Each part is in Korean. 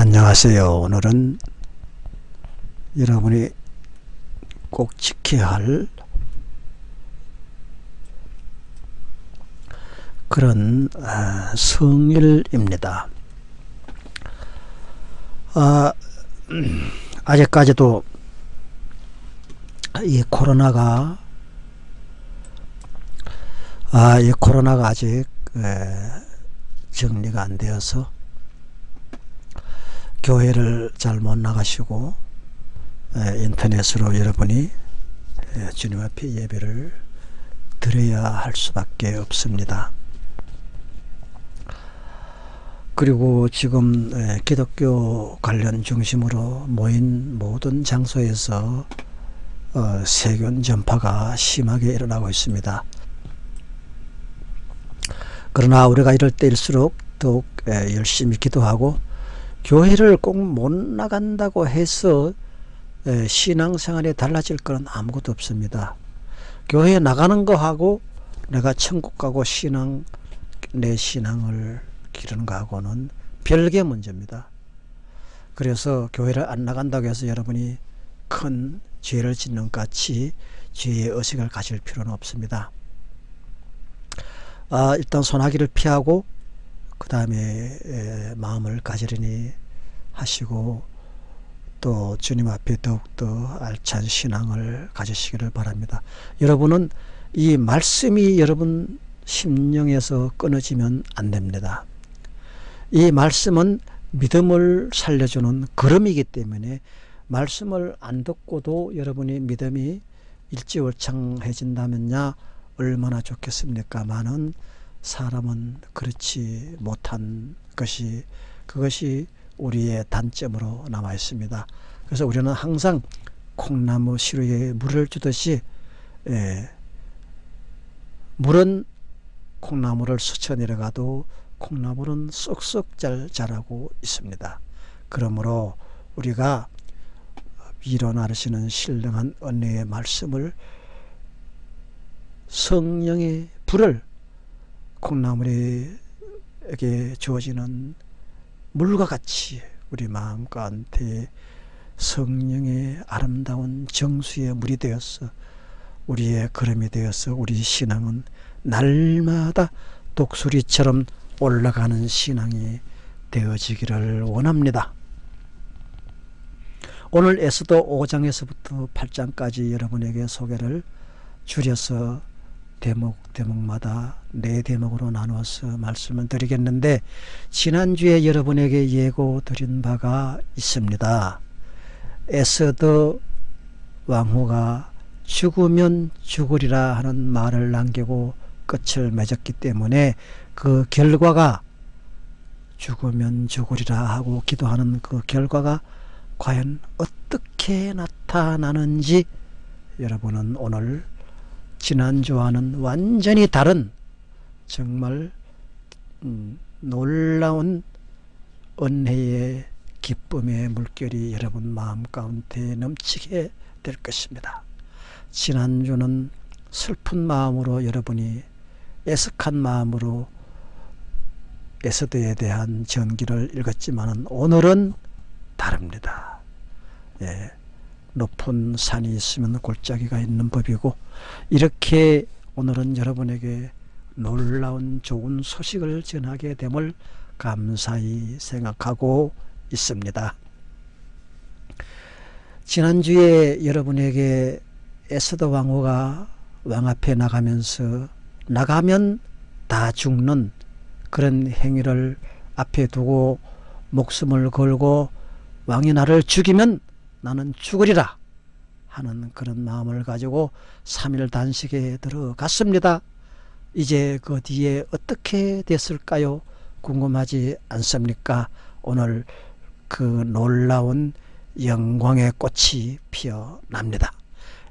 안녕하세요. 오늘은 여러분이 꼭 지켜야 할 그런 아, 성일입니다. 아, 아직까지도 이 코로나가 아, 이 코로나가 아직 에, 정리가 안 되어서 교회를 잘 못 나가시고 에, 인터넷으로 여러분이 에, 주님 앞에 예배를 드려야 할 수밖에 없습니다. 그리고 지금 에, 기독교 관련 중심으로 모인 모든 장소에서 어, 세균 전파가 심하게 일어나고 있습니다. 그러나 우리가 이럴 때일수록 더욱 에, 열심히 기도하고 교회를 꼭 못 나간다고 해서 에, 신앙생활이 달라질 것은 아무것도 없습니다. 교회에 나가는 거하고 내가 천국 가고 신앙 내 신앙을 기르는 거하고는 별개 문제입니다. 그래서 교회를 안 나간다고 해서 여러분이 큰 죄를 짓는 것 같이 죄의 의식을 가질 필요는 없습니다. 아, 일단 소나기를 피하고 그 다음에 마음을 가지려니 하시고 또 주님 앞에 더욱더 알찬 신앙을 가지시기를 바랍니다. 여러분은 이 말씀이 여러분 심령에서 끊어지면 안 됩니다. 이 말씀은 믿음을 살려주는 걸음이기 때문에 말씀을 안 듣고도 여러분이 믿음이 일지월창해진다면야 얼마나 좋겠습니까? 많은 사람은 그렇지 못한 것이 그것이 우리의 단점으로 남아 있습니다. 그래서 우리는 항상 콩나무 시루에 물을 주듯이 예, 물은 콩나무를 스쳐 내려가도 콩나물은 쏙쏙 잘 자라고 있습니다. 그러므로 우리가 위로 나르시는 신령한 언니의 말씀을 성령의 불을 콩나물에게 주어지는 물과 같이 우리 마음 가운데 성령의 아름다운 정수의 물이 되어서 우리의 걸음이 되어서 우리 신앙은 날마다 독수리처럼 올라가는 신앙이 되어지기를 원합니다. 오늘 에스더 5장에서부터 8장까지 여러분에게 소개를 줄여서 대목 대목마다 네 대목으로 나누어서 말씀을 드리겠는데 지난주에 여러분에게 예고 드린 바가 있습니다. 에스더 왕후가 죽으면 죽으리라 하는 말을 남기고 끝을 맺었기 때문에 그 결과가 죽으면 죽으리라 하고 기도하는 그 결과가 과연 어떻게 나타나는지 여러분은 오늘 지난주와는 완전히 다른 정말 음, 놀라운 은혜의 기쁨의 물결이 여러분 마음 가운데 넘치게 될 것입니다. 지난주는 슬픈 마음으로 여러분이 애석한 마음으로 에스더에 대한 전기를 읽었지만 오늘은 다릅니다. 예, 높은 산이 있으면 골짜기가 있는 법이고 이렇게 오늘은 여러분에게 놀라운 좋은 소식을 전하게 됨을 감사히 생각하고 있습니다. 지난주에 여러분에게 에스더 왕후가 왕 앞에 나가면서 나가면 다 죽는 그런 행위를 앞에 두고 목숨을 걸고 왕이 나를 죽이면 나는 죽으리라 하는 그런 마음을 가지고 3일 단식에 들어갔습니다. 이제 그 뒤에 어떻게 됐을까요? 궁금하지 않습니까? 오늘 그 놀라운 영광의 꽃이 피어납니다.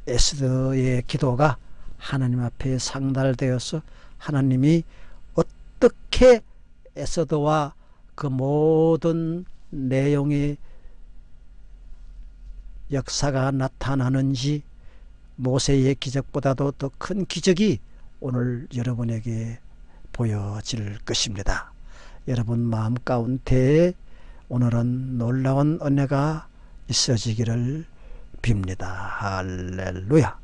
에스더의 기도가 하나님 앞에 상달되어서 하나님이 어떻게 에스더와 그 모든 내용의 역사가 나타나는지 모세의 기적보다도 더 큰 기적이 오늘 여러분에게 보여질 것입니다. 여러분 마음 가운데 오늘은 놀라운 은혜가 있어지기를 빕니다. 할렐루야.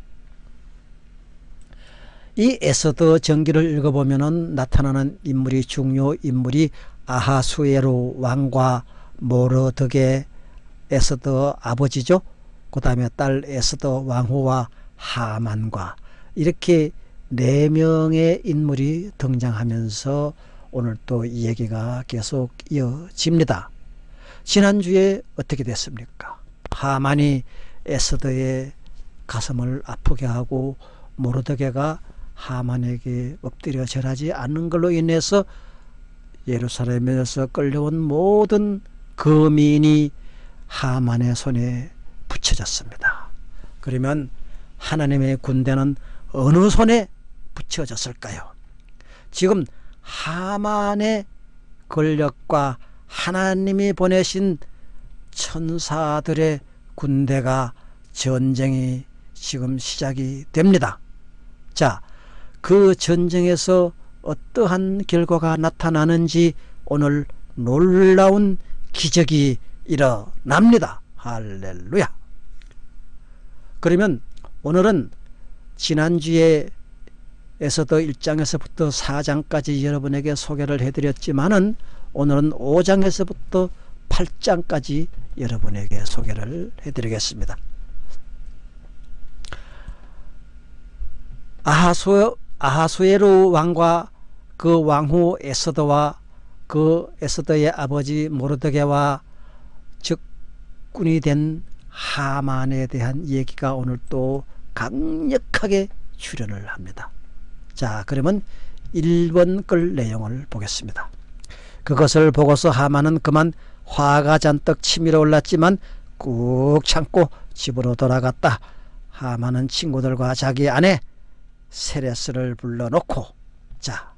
이 에서더 전기를 읽어보면 나타나는 인물이 중요 인물이 아하수에로 왕과 모르드게 에서더 아버지죠. 그 다음에 딸 에서더 왕후와 하만과 이렇게 네 명의 인물이 등장하면서 오늘 또 이 얘기가 계속 이어집니다. 지난주에 어떻게 됐습니까? 하만이 에스더의 가슴을 아프게 하고 모르드게가 하만에게 엎드려 절하지 않는 걸로 인해서 예루살렘에서 끌려온 모든 거민이 하만의 손에 붙여졌습니다. 그러면 하나님의 군대는 어느 손에 붙여졌을까요? 지금 하만의 권력과 하나님이 보내신 천사들의 군대가 전쟁이 지금 시작이 됩니다. 자, 그 전쟁에서 어떠한 결과가 나타나는지 오늘 놀라운 기적이 일어납니다. 할렐루야. 그러면 오늘은 지난주에 에서도 1장에서부터 4장까지 여러분에게 소개를 해드렸지만은 오늘은 5장에서부터 8장까지 여러분에게 소개를 해드리겠습니다. 아하수, 아하수에로 왕과 그 왕후 에서더와 그 에서더의 아버지 모르드게와 적군이 된 하만에 대한 얘기가 오늘 또 강력하게 출연을 합니다. 자 그러면 1번 글 내용을 보겠습니다. 그것을 보고서 하만은 그만 화가 잔뜩 치밀어 올랐지만 꾹 참고 집으로 돌아갔다. 하만은 친구들과 자기 아내 세레스를 불러놓고 자,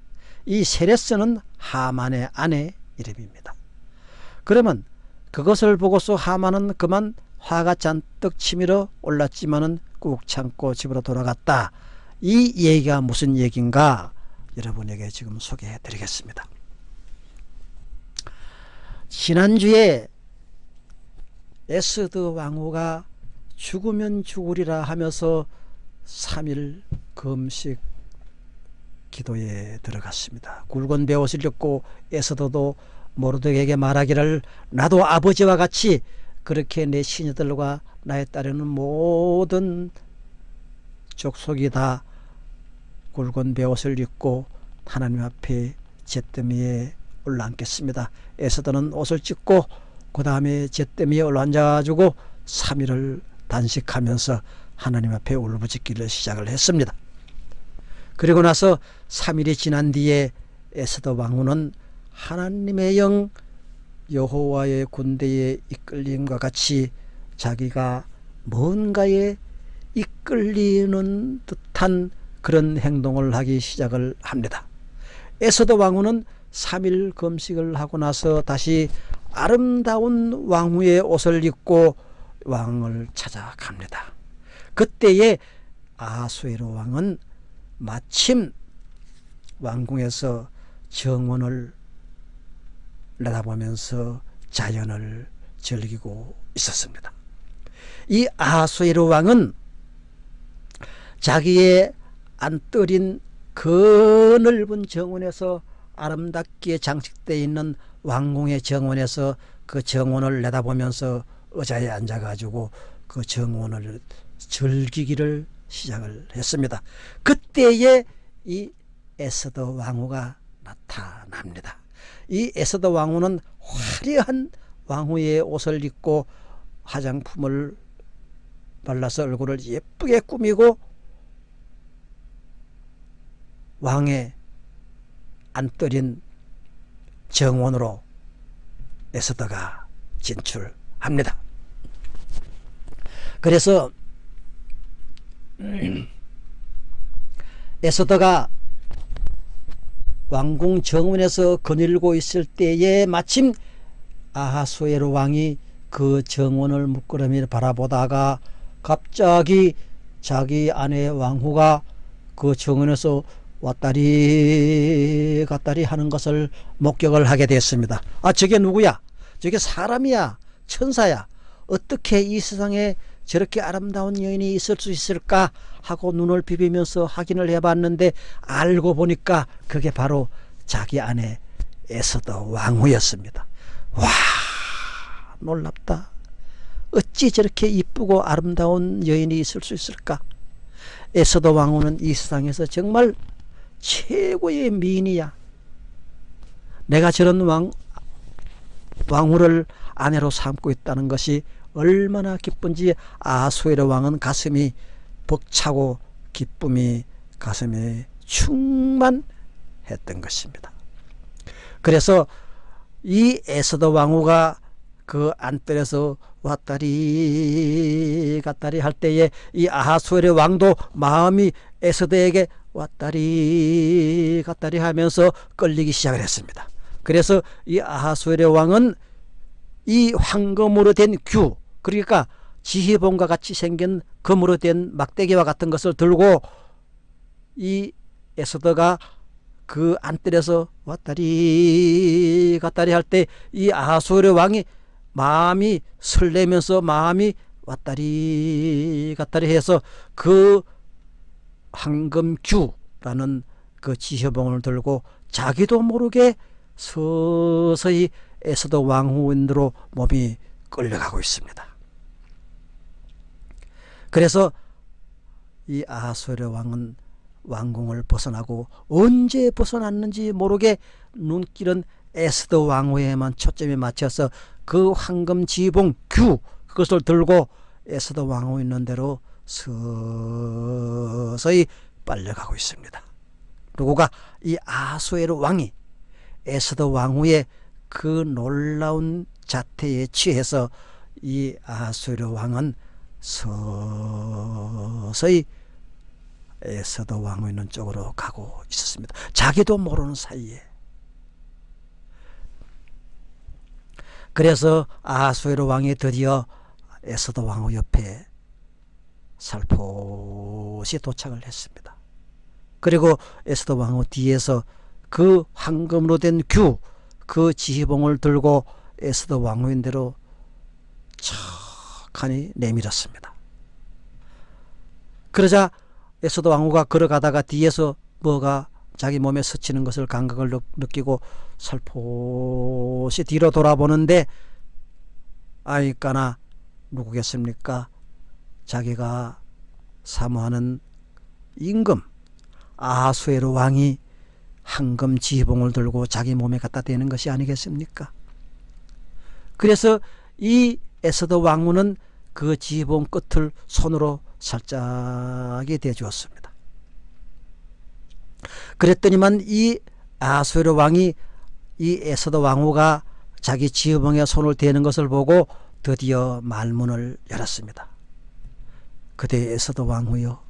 이 세레스는 하만의 아내 이름입니다. 그러면 그것을 보고서 하만은 그만 화가 잔뜩 치밀어 올랐지만은 꾹 참고 집으로 돌아갔다. 이 얘기가 무슨 얘기인가 여러분에게 지금 소개해 드리겠습니다. 지난주에 에스드 왕후가 죽으면 죽으리라 하면서 3일 금식 기도에 들어갔습니다. 굵은 배옷을 입고 에스더도 모르드에게 말하기를 나도 아버지와 같이 그렇게 내 시녀들과 나에 따르는 모든 족속이 다 굵은 배옷을 입고 하나님 앞에 잿더미에 올라앉겠습니다. 에서더는 옷을 찢고 그 다음에 잿더미에 올라앉아가지고 3일을 단식하면서 하나님 앞에 울부짖기를 시작을 했습니다. 그리고 나서 3일이 지난 뒤에 에스더 왕후는 하나님의 영 여호와의 군대에 이끌림과 같이 자기가 뭔가에 이끌리는 듯한 그런 행동을 하기 시작을 합니다. 에서더 왕후는 3일 금식을 하고 나서 다시 아름다운 왕후의 옷을 입고 왕을 찾아갑니다. 그때에 아수에로 왕은 마침 왕궁에서 정원을 내다보면서 자연을 즐기고 있었습니다. 이 아수에로 왕은 자기의 안떨인 그 넓은 정원에서 아름답게 장식되어 있는 왕궁의 정원에서 그 정원을 내다보면서 의자에 앉아가지고 그 정원을 즐기기를 시작을 했습니다. 그때에 이 에스더 왕후가 나타납니다. 이 에스더 왕후는 화려한 왕후의 옷을 입고 화장품을 발라서 얼굴을 예쁘게 꾸미고 왕의 안떨인 정원으로 에스더가 진출합니다. 그래서 에스더가 왕궁 정원에서 거닐고 있을 때에 마침 아하수에로 왕이 그 정원을 묶으름이 바라보다가 갑자기 자기 아내 왕후가 그 정원에서 왔다리 갔다리 하는 것을 목격을 하게 됐습니다. 아 저게 누구야? 저게 사람이야 천사야 어떻게 이 세상에 저렇게 아름다운 여인이 있을 수 있을까 하고 눈을 비비면서 확인을 해봤는데 알고 보니까 그게 바로 자기 아내 에서더 왕후였습니다. 와 놀랍다. 어찌 저렇게 이쁘고 아름다운 여인이 있을 수 있을까? 에서더 왕후는 이 세상에서 정말 최고의 미인이야. 내가 저런 왕, 왕후를 아내로 삼고 있다는 것이 얼마나 기쁜지 아수에르 왕은 가슴이 벅차고 기쁨이 가슴에 충만했던 것입니다. 그래서 이 에서더 왕후가 그 안뜰에서 왔다리 갔다리 할 때에 이 아하수엘의 왕도 마음이 에서더에게 왔다리 갔다리 하면서 끌리기 시작을 했습니다. 그래서 이 아하수엘의 왕은 이 황금으로 된 규, 그러니까 지휘봉과 같이 생긴 금으로 된 막대기와 같은 것을 들고 이 에스더가 그 안뜰에서 왔다리 갔다리 할 때 이 아하수르 왕이 마음이 설레면서 마음이 왔다리 갔다리 해서 그 황금규라는 그 지휘봉을 들고 자기도 모르게 서서히 에서더 왕후인으로 몸이 끌려가고 있습니다. 그래서 이 아하수르 왕은 왕궁을 벗어나고 언제 벗어났는지 모르게 눈길은 에스더 왕후에만 초점이 맞춰서 그 황금 지봉 규 그것을 들고 에스더 왕후 있는 대로 서서히 빨려가고 있습니다. 누구가 이 아수에르 왕이 에스더 왕후의 그 놀라운 자태에 취해서 이 아수에르 왕은 서서히 에서더 왕후 있는 쪽으로 가고 있었습니다. 자기도 모르는 사이에. 그래서 아수에르 왕이 드디어 에서더 왕후 옆에 살포시 도착을 했습니다. 그리고 에서더 왕후 뒤에서 그 황금으로 된 규, 그 지휘봉을 들고 에서더 왕후인 대로 척 하니 내밀었습니다. 그러자 에서도 왕후가 걸어가다가 뒤에서 뭐가 자기 몸에 스치는 것을 감각을 느끼고 살포시 뒤로 돌아보는데 아이까나 누구겠습니까? 자기가 사모하는 임금 아수에르 왕이 황금 지봉을 들고 자기 몸에 갖다 대는 것이 아니겠습니까? 그래서 이 에서더 왕후는 그 지봉 끝을 손으로 살짝이 대주었습니다. 그랬더니만 이 아수르 왕이 이 에서더 왕후가 자기 지휘봉에 손을 대는 것을 보고 드디어 말문을 열었습니다. 그대 에서더 왕후여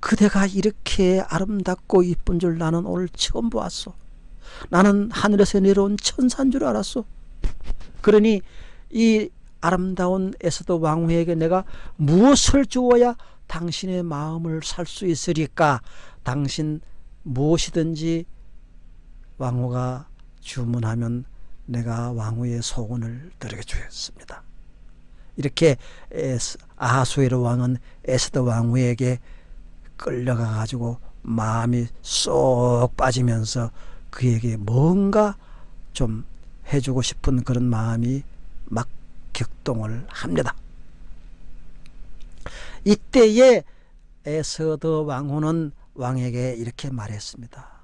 그대가 이렇게 아름답고 이쁜 줄 나는 오늘 처음 보았소. 나는 하늘에서 내려온 천사인 줄 알았소. 그러니 이 아름다운 에서도 왕후에게 내가 무엇을 주어야 당신의 마음을 살 수 있으리까 당신 무엇이든지 왕후가 주문하면 내가 왕후의 소원을 들게 주었습니다. 이렇게 아하수에르 왕은 에스더 왕후에게 끌려가 가지고 마음이 쏙 빠지면서 그에게 뭔가 좀 해주고 싶은 그런 마음이 막 격동을 합니다. 이때에 에서더 왕후는 왕에게 이렇게 말했습니다.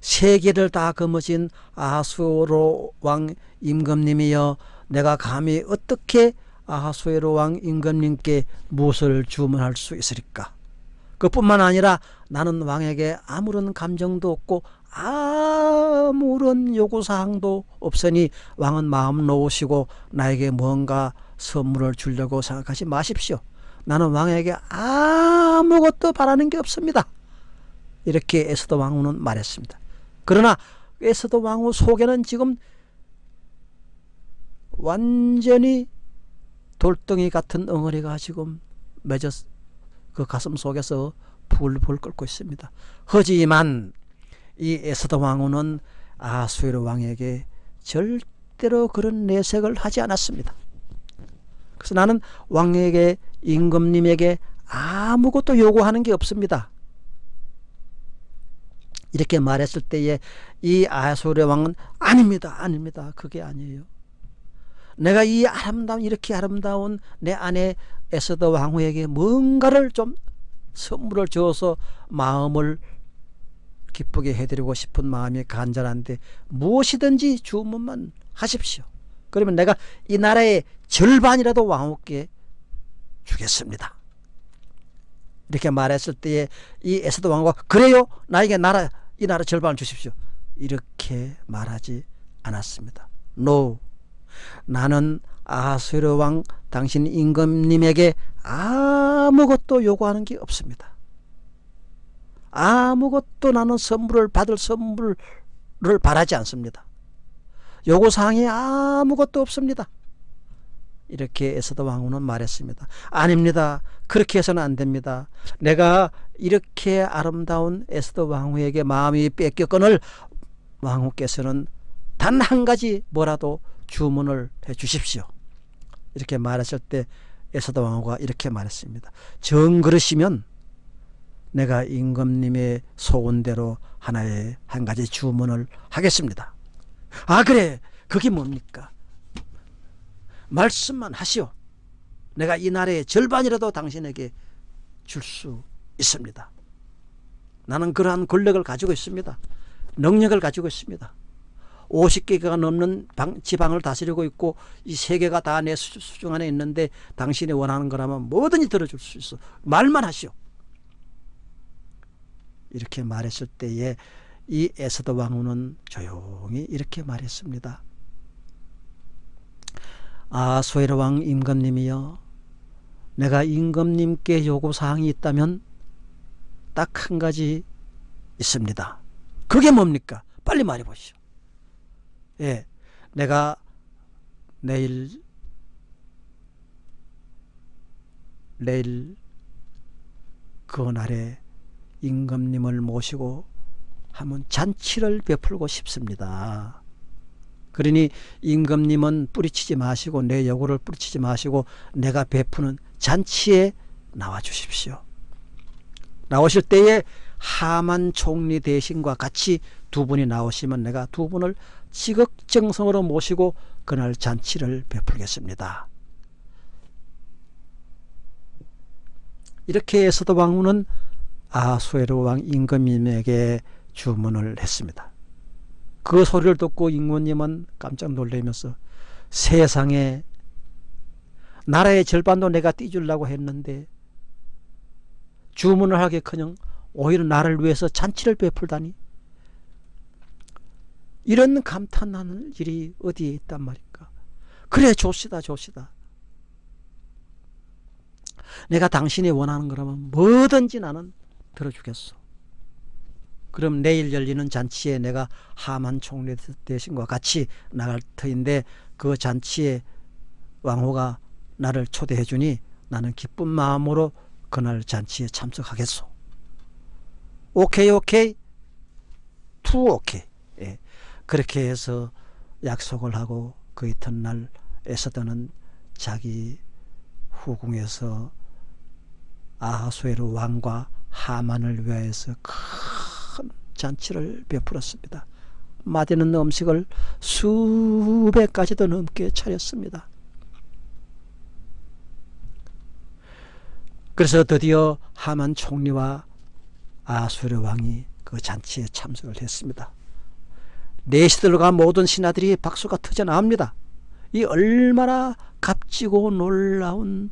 세계를 다 거머쥔 아하수로 왕 임금님이여 내가 감히 어떻게 아하수에로 왕 임금님께 무엇을 주문할 수 있으리까 그뿐만 아니라 나는 왕에게 아무런 감정도 없고 아무런 요구사항도 없으니 왕은 마음 놓으시고 나에게 뭔가 선물을 주려고 생각하지 마십시오. 나는 왕에게 아무것도 바라는 게 없습니다. 이렇게 에스더 왕후는 말했습니다. 그러나 에스더 왕후 속에는 지금 완전히 돌덩이 같은 엉어리가 지금 맺어 그 가슴 속에서 불불 끓고 있습니다. 하지만 이 에스더 왕후는 아수에르 왕에게 절대로 그런 내색을 하지 않았습니다. 그래서 나는 왕에게 임금님에게 아무것도 요구하는 게 없습니다. 이렇게 말했을 때에 이 아소르 왕은 아닙니다. 아닙니다. 그게 아니에요. 내가 이 아름다운 이렇게 아름다운 내 아내 에스더 왕후에게 뭔가를 좀 선물을 줘서 마음을 기쁘게 해드리고 싶은 마음이 간절한데 무엇이든지 주문만 하십시오. 그러면 내가 이 나라의 절반이라도 왕후께 주겠습니다. 이렇게 말했을 때에 이 에스더 왕후가 그래요? 나에게 나라 이 나라 절반을 주십시오. 이렇게 말하지 않았습니다. No. 나는 아수르 왕 당신 임금님에게 아무것도 요구하는 게 없습니다. 아무것도 나는 선물을 받을 선물을 바라지 않습니다. 요구사항이 아무것도 없습니다. 이렇게 에스더 왕후는 말했습니다. 아닙니다. 그렇게 해서는 안 됩니다. 내가 이렇게 아름다운 에스더 왕후에게 마음이 뺏겼거늘 왕후께서는 단 한 가지 뭐라도 주문을 해 주십시오. 이렇게 말했을 때 에스더 왕후가 이렇게 말했습니다. 정 그러시면 내가 임금님의 소원대로 하나의 한 가지 주문을 하겠습니다. 아 그래 그게 뭡니까? 말씀만 하시오. 내가 이 나라의 절반이라도 당신에게 줄 수 있습니다. 나는 그러한 권력을 가지고 있습니다. 능력을 가지고 있습니다. 50개가 넘는 방, 지방을 다스리고 있고 이 세계가 다 내 수중 안에 있는데 당신이 원하는 거라면 뭐든지 들어줄 수 있어. 말만 하시오. 이렇게 말했을 때에 이 에스더 왕후는 조용히 이렇게 말했습니다. 아 소헤르 왕 임금님이여 내가 임금님께 요구사항이 있다면 딱 한 가지 있습니다. 그게 뭡니까? 빨리 말해 보시오. 예, 내가 내일 내일 그 날에 임금님을 모시고 한번 잔치를 베풀고 싶습니다. 그러니 임금님은 뿌리치지 마시고 내 여고를 뿌리치지 마시고 내가 베푸는 잔치에 나와 주십시오. 나오실 때에 하만 총리 대신과 같이 두 분이 나오시면 내가 두 분을 지극정성으로 모시고 그날 잔치를 베풀겠습니다. 이렇게 왕후는 아수에르 왕 임금님에게 주문을 했습니다. 그 소리를 듣고 임금님은 깜짝 놀라면서 세상에 나라의 절반도 내가 띄주려고 했는데 주문을 하기커녕 오히려 나를 위해서 잔치를 베풀다니. 이런 감탄하는 일이 어디에 있단 말입니까? 그래 좋시다 좋시다. 내가 당신이 원하는 거라면 뭐든지 나는 들어주겠소 그럼 내일 열리는 잔치에 내가 하만 총리 대신과 같이 나갈 터인데 그 잔치에 왕후가 나를 초대해 주니 나는 기쁜 마음으로 그날 잔치에 참석하겠소. 오케이 오케이 too 오케이 예. 그렇게 해서 약속을 하고 그 이튿날 에스더는 자기 후궁에서 아하수에르 왕과 하만을 위하여서 큰 잔치를 베풀었습니다. 맛있는 음식을 수백 가지도 넘게 차렸습니다. 그래서 드디어 하만 총리와 아수르 왕이 그 잔치에 참석을 했습니다. 내시들과 모든 신하들이 박수가 터져나옵니다. 이 얼마나 값지고 놀라운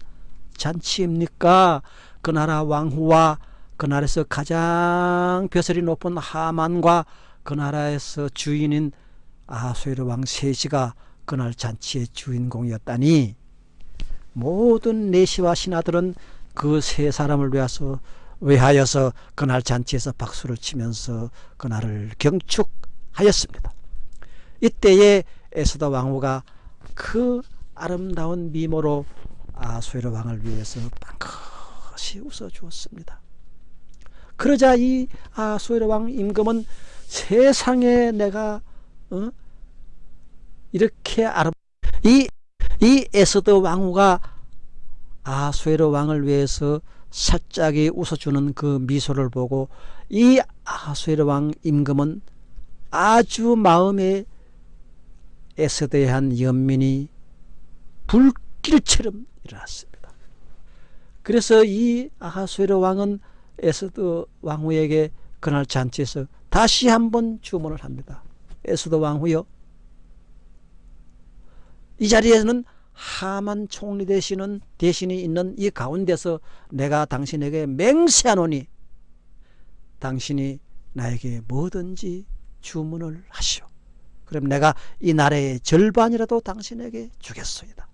잔치입니까? 그 나라 왕후와 그 나라에서 가장 벼슬이 높은 하만과 그 나라에서 주인인 아수르 왕 셋이가 그날 잔치의 주인공이었다니 모든 내시와 신하들은 그 세 사람을 위해서 위하여서 그날 잔치에서 박수를 치면서 그날을 경축하였습니다. 이때에 에스더 왕후가 그 아름다운 미모로 아수에르 왕을 위해서 빵긋이 웃어주었습니다. 그러자 이 아수에르 왕 임금은 세상에 내가 어? 이렇게 아름 이, 이 에스더 왕후가 아수에로 왕을 위해서 살짝이 웃어주는 그 미소를 보고 이 아수에로 왕 임금은 아주 마음에 에스더에 한 연민이 불길처럼 일어났습니다. 그래서 이 아하수에로 왕은 에스더 왕후에게 그날 잔치에서 다시 한번 주문을 합니다. 에스더 왕후여 이 자리에는 하만 총리 대신은 대신이 있는 이 가운데서 내가 당신에게 맹세하노니 당신이 나에게 뭐든지 주문을 하시오. 그럼 내가 이 나라의 절반이라도 당신에게 주겠소이다.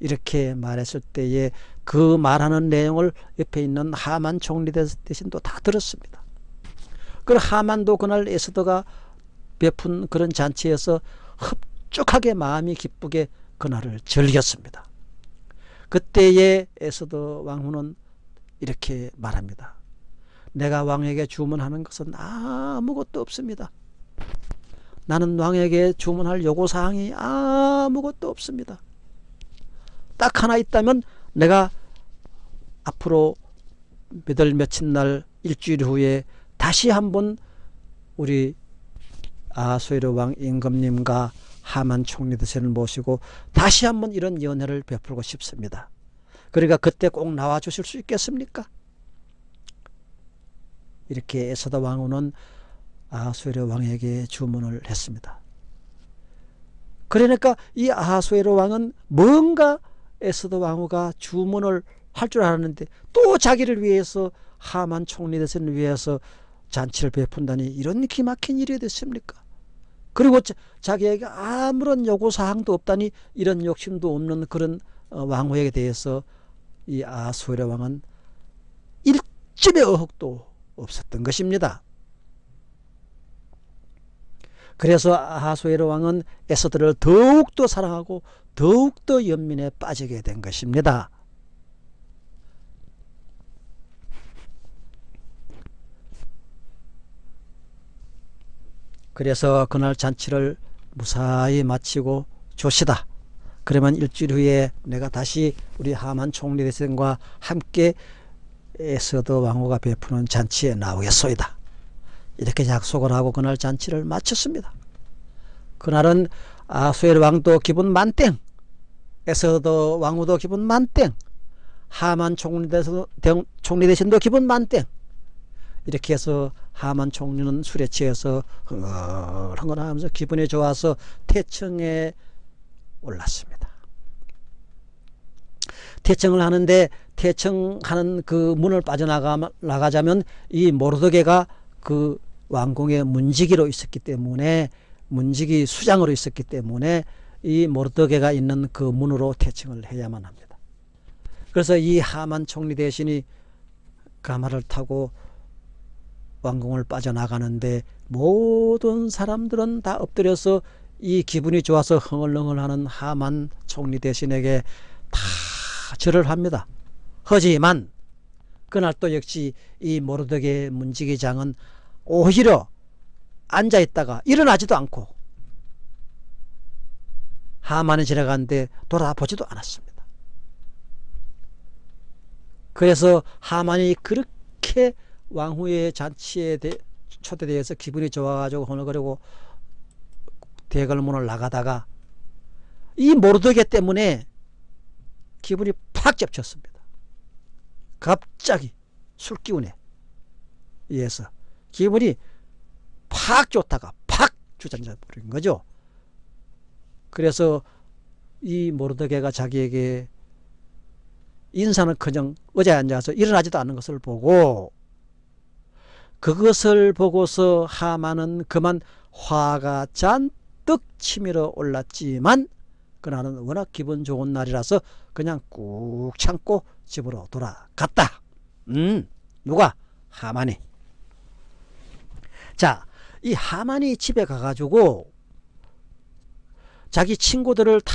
이렇게 말했을 때에 그 말하는 내용을 옆에 있는 하만 총리 대신도 다 들었습니다. 그 하만도 그날 에스더가 베푼 그런 잔치에서 흡족하게 마음이 기쁘게 그날을 즐겼습니다. 그때에 에스더 왕후는 이렇게 말합니다. 내가 왕에게 주문하는 것은 아무것도 없습니다. 나는 왕에게 주문할 요구사항이 아무것도 없습니다. 딱 하나 있다면 내가 앞으로 몇 월 며칠 날 일주일 후에 다시 한번 우리 아수에르 왕 임금님과 하만 총리 드세를 모시고 다시 한번 이런 연회를 베풀고 싶습니다. 그러니까 그때 꼭 나와 주실 수 있겠습니까? 이렇게 에서다 왕후는 아하수에르 왕에게 주문을 했습니다. 그러니까 이 아하수에르 왕은 뭔가 에스더 왕후가 주문을 할 줄 알았는데 또 자기를 위해서 하만 총리 대선을 위해서 잔치를 베푼다니 이런 기막힌 일이 됐습니까? 그리고 자, 기에게 아무런 요구사항도 없다니 이런 욕심도 없는 그런 어, 왕후에게 대해서 이 아수에르 왕은 일점의 의혹도 없었던 것입니다. 그래서 아하수에르 왕은 에스더를 더욱더 사랑하고 더욱더 연민에 빠지게 된 것입니다. 그래서 그날 잔치를 무사히 마치고 조시다. 그러면 일주일 후에 내가 다시 우리 하만 총리 대선과 함께 에스더 왕후가 베푸는 잔치에 나오겠소이다. 이렇게 약속을 하고 그날 잔치를 마쳤습니다. 그날은 아수엘 왕도 기분 만땡 에서도 왕후도 기분 만땡 하만 총리 대신도 기분 만땡 이렇게 해서 하만 총리는 술에 취해서 흥얼흥얼하면서 기분이 좋아서 태청에 올랐습니다. 태청을 하는데 태청하는 그 문을 빠져나가자면 이 모르드게가 그 왕궁의 문지기로 있었기 때문에 문지기 수장으로 있었기 때문에 이 모르드게가 있는 그 문으로 태칭을 해야만 합니다. 그래서 이 하만 총리 대신이 가마를 타고 왕궁을 빠져나가는데 모든 사람들은 다 엎드려서 이 기분이 좋아서 흥얼흥얼하는 하만 총리 대신에게 다 절을 합니다. 하지만 그날 또 역시 이 모르드게 문지기장은 오히려 앉아 있다가 일어나지도 않고 하만이 지나가는데 돌아보지도 않았습니다. 그래서 하만이 그렇게 왕후의 잔치에 초대되어서 기분이 좋아가지고 허물거리고 대궐문을 나가다가 이 모르드게 때문에 기분이 팍 잡혔습니다. 갑자기 술기운에 의해서 기분이 팍 좋다가 팍 주저앉아 버린 거죠. 그래서 이 모르드게가 자기에게 인사는 그냥 의자에 앉아서 일어나지도 않는 것을 보고 그것을 보고서 하만은 그만 화가 잔뜩 치밀어 올랐지만 그날은 워낙 기분 좋은 날이라서 그냥 꾹 참고 집으로 돌아갔다. 음, 누가? 하만이. 자, 이 하만이 집에 가가지고 자기 친구들을 다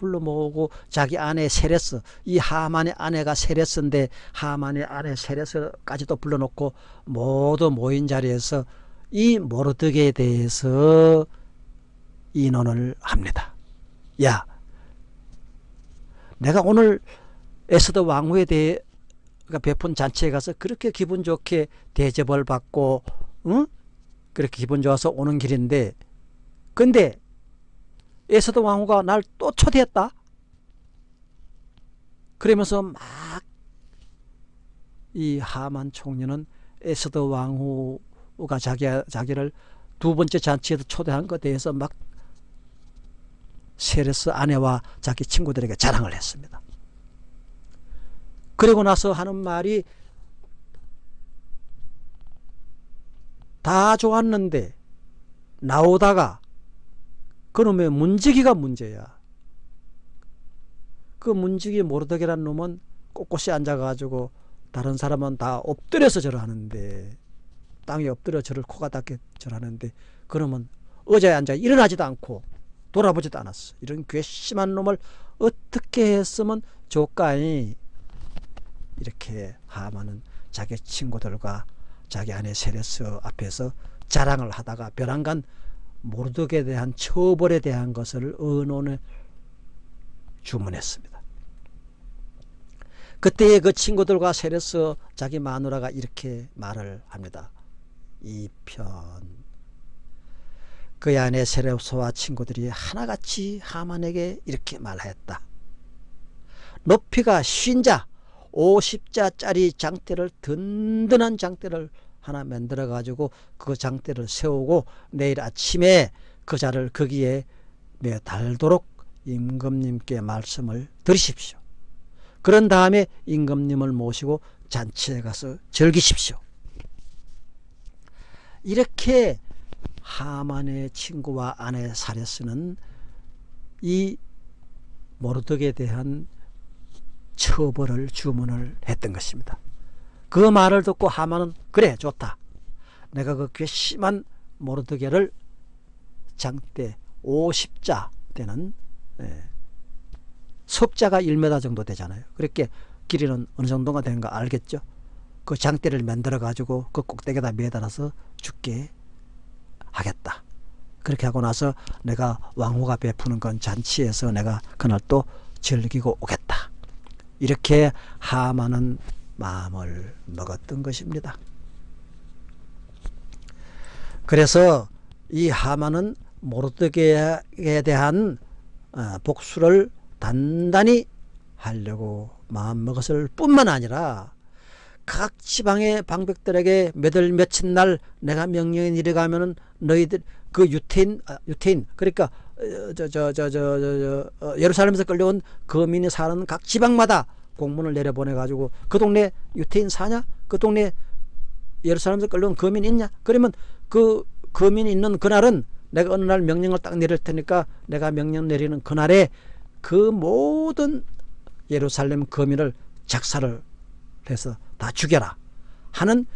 불러 모으고 자기 아내 세레스 이 하만의 아내가 세레스인데 하만의 아내 세레스까지도 불러놓고 모두 모인 자리에서 이 모르드게에 대해서 인원을 합니다. 야, 내가 오늘 에스더 왕후에 대해 베푼 잔치에 가서 그렇게 기분 좋게 대접을 받고, 응? 그렇게 기분 좋아서 오는 길인데, 근데 에스더 왕후가 날 또 초대했다. 그러면서 막 이 하만 총리는 에스더 왕후가 자기 자기를 두 번째 잔치에도 초대한 것에 대해서 막 세레스 아내와 자기 친구들에게 자랑을 했습니다. 그리고 나서 하는 말이 다 좋았는데 나오다가 그놈의 문지기가 문제야. 그 문지기 모르드게란 놈은 꼿꼿이 앉아가지고 다른 사람은 다 엎드려서 절하는데 땅에 엎드려 절을 코가 닿게 절하는데 그놈은 의자에 앉아 일어나지도 않고 돌아보지도 않았어. 이런 괘씸한 놈을 어떻게 했으면 좋까이 이렇게 하만은 자기 친구들과 자기 아내 세레스 앞에서 자랑을 하다가 벼랑간 모르드에 대한 처벌에 대한 것을 의논을 주문했습니다. 그때의 그 친구들과 세레스 자기 마누라가 이렇게 말을 합니다. 이편 그의 아내 세레스와 친구들이 하나같이 하만에게 이렇게 말하였다. 높이가 쉰자 50자짜리 장대를 든든한 장대를 하나 만들어 가지고 그 장대를 세우고 내일 아침에 그 자를 거기에 매달도록 임금님께 말씀을 드리십시오. 그런 다음에 임금님을 모시고 잔치에 가서 즐기십시오. 이렇게 하만의 친구와 아내 사레스는 이 모르덕에 대한 처벌을 주문을 했던 것입니다. 그 말을 듣고 하만은 그래 좋다. 내가 그 괘씸한 모르드게를 장대 50자 되는 예, 석자가 1m 정도 되잖아요. 그렇게 길이는 어느 정도가 되는가 알겠죠? 그 장대를 만들어 가지고 그 꼭대기에다 매달아서 죽게 하겠다. 그렇게 하고 나서 내가 왕후가 베푸는 건 잔치에서 내가 그날 또 즐기고 오겠다. 이렇게 하만은 마음을 먹었던 것입니다. 그래서 이 하만은 모르드게에 대한 어, 복수를 단단히 하려고 마음먹었을 뿐만 아니라 각 지방의 방백들에게 몇월 며칠 날 내가 명령이 내려가면은 너희들 그 유태인 아, 유태인 그러니까 저 저 저 저 저 예루살렘에서 끌려온 거민이 사는 각 지방마다 공문을 내려보내 가지고 그 동네 유태인 사냐 그 동네 예루살렘에서 끌려온 거민 있냐 그러면 그 거민이 있는 그날은 내가 어느 날 명령을 딱 내릴 테니까 내가 명령 내리는 그날에 그 모든 예루살렘 거민을 작사를 해서 다 죽여라 하는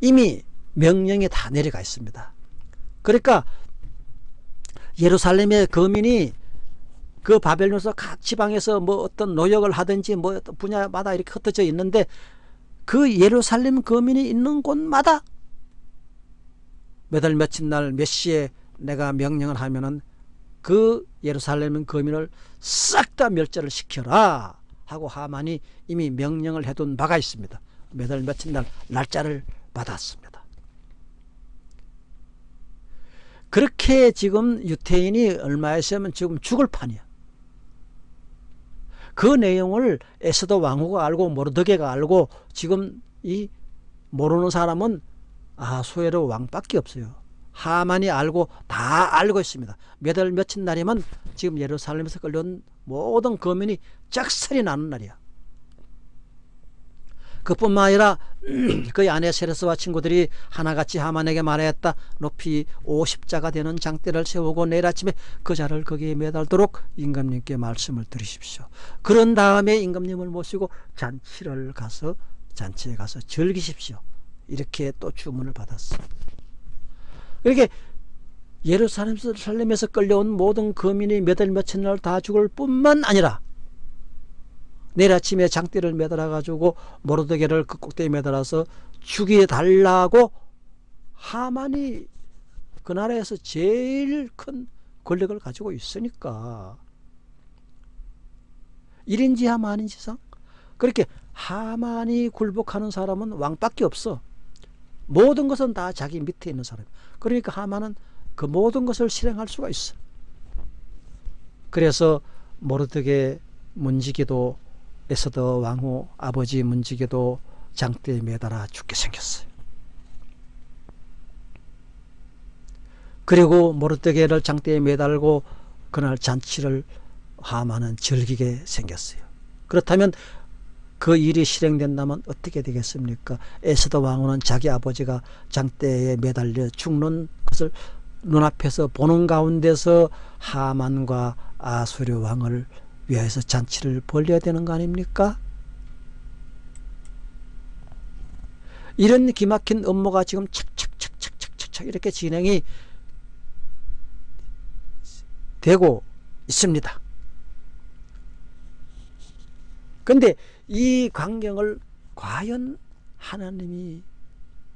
이미 명령이 다 내려가 있습니다. 그러니까 예루살렘의 거민이 그 바벨론에서 각 지방에서 뭐 어떤 노역을 하든지 뭐 분야마다 이렇게 흩어져 있는데 그 예루살렘 거민이 있는 곳마다 몇 월 며칠 날 몇 시에 내가 명령을 하면은 그 예루살렘 거민을 싹 다 멸절을 시켜라 하고 하만이 이미 명령을 해둔 바가 있습니다. 몇 월 며칠 날 날짜를 받았습니다. 그렇게 지금 유태인이 얼마 있으면 지금 죽을 판이야. 그 내용을 에스더 왕후가 알고 모르드게가 알고 지금 이 모르는 사람은 아소에로 왕밖에 없어요. 하만이 알고 다 알고 있습니다. 몇 월 며칠 날이면 지금 예루살렘에서 끌려온 모든 거민이 짝살이 나는 날이야. 그뿐만 아니라 그의 아내 세레스와 친구들이 하나같이 하만에게 말하였다. 높이 50자가 되는 장대를 세우고 내일 아침에 그 자를 거기에 매달도록 임금님께 말씀을 드리십시오. 그런 다음에 임금님을 모시고 잔치를 가서 잔치에 가서 즐기십시오. 이렇게 또 주문을 받았어. 그렇게 예루살렘에서 끌려온 모든 거민이 몇월 며칠 날 다 죽을 뿐만 아니라 내일 아침에 장대를 매달아 가지고 모르드게를 그 꼭대기에 매달아서 죽여 달라고 하만이 그 나라에서 제일 큰 권력을 가지고 있으니까. 1인지 하만인지상? 그렇게 하만이 굴복하는 사람은 왕밖에 없어. 모든 것은 다 자기 밑에 있는 사람. 그러니까 하만은 그 모든 것을 실행할 수가 있어. 그래서 모르드게 문지기도 에서드 왕후 아버지 문지기도 장대에 매달아 죽게 생겼어요 그리고 모르드게를 장대에 매달고 그날 잔치를 하만은 즐기게 생겼어요. 그렇다면 그 일이 실행된다면 어떻게 되겠습니까? 에스더 왕후는 자기 아버지가 장대에 매달려 죽는 것을 눈앞에서 보는 가운데서 하만과 아수르 왕을 위해서 잔치를 벌려야 되는 거 아닙니까? 이런 기막힌 업무가 지금 착착착착착착 이렇게 진행이 되고 있습니다. 근데 이 광경을 과연 하나님이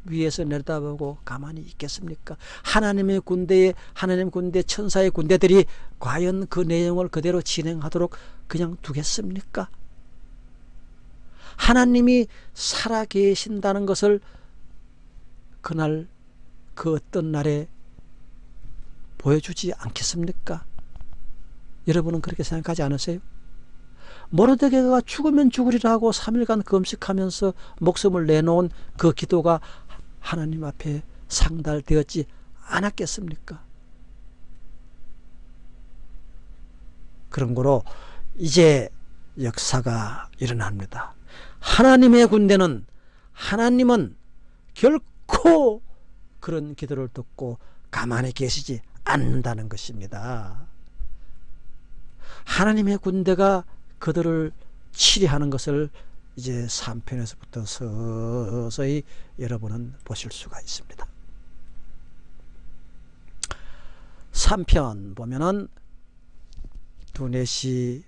위에서 내려다보고 가만히 있겠습니까? 하나님의 군대에 하나님 군대 천사의 군대들이 과연 그 내용을 그대로 진행하도록 그냥 두겠습니까? 하나님이 살아 계신다는 것을 그날 그 어떤 날에 보여주지 않겠습니까? 여러분은 그렇게 생각하지 않으세요? 모르드게가 죽으면 죽으리라 하고 3일간 금식하면서 목숨을 내놓은 그 기도가 하나님 앞에 상달되었지 않았겠습니까? 그런 거로 이제 역사가 일어납니다. 하나님의 군대는 하나님은 결코 그런 기도를 듣고 가만히 계시지 않는다는 것입니다. 하나님의 군대가 그들을 치리하는 것을 이제 3편에서부터 서서히 여러분은 보실 수가 있습니다. 3편 보면은 두넷이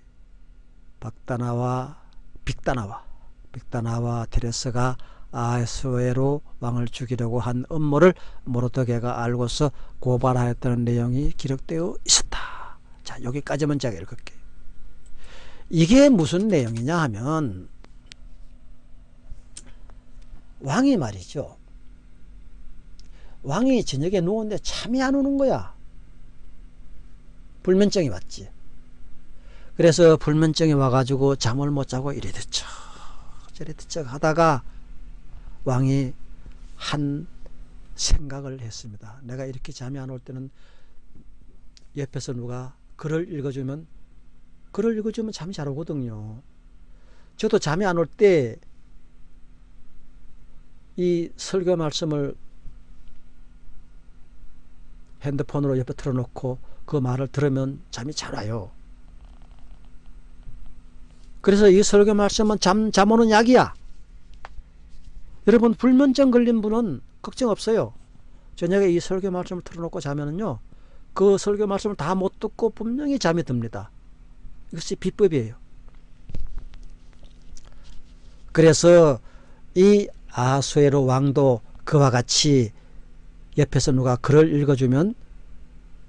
박다나와 빅다나와 빅다나와 테레스가 아수에로 왕을 죽이려고 한 음모를 모르드게가 알고서 고발하였다는 내용이 기록되어 있었다. 자 여기까지만 제가 읽을게요. 이게 무슨 내용이냐 하면 왕이 말이죠. 왕이 저녁에 누웠는데 잠이 안 오는 거야. 불면증이 왔지. 그래서 불면증이 와가지고 잠을 못 자고 이래 듣죠. 저래 듣죠 하다가 왕이 한 생각을 했습니다. 내가 이렇게 잠이 안 올 때는 옆에서 누가 글을 읽어주면 글을 읽어주면 잠이 잘 오거든요. 저도 잠이 안 올 때 이 설교 말씀을 핸드폰으로 옆에 틀어놓고 그 말을 들으면 잠이 잘 와요. 그래서 이 설교 말씀은 잠, 잠 오는 약이야. 여러분 불면증 걸린 분은 걱정 없어요. 저녁에 이 설교 말씀을 틀어놓고 자면은요. 그 설교 말씀을 다 못 듣고 분명히 잠이 듭니다. 이것이 비법이에요. 그래서 이 아수에로 왕도 그와 같이 옆에서 누가 글을 읽어주면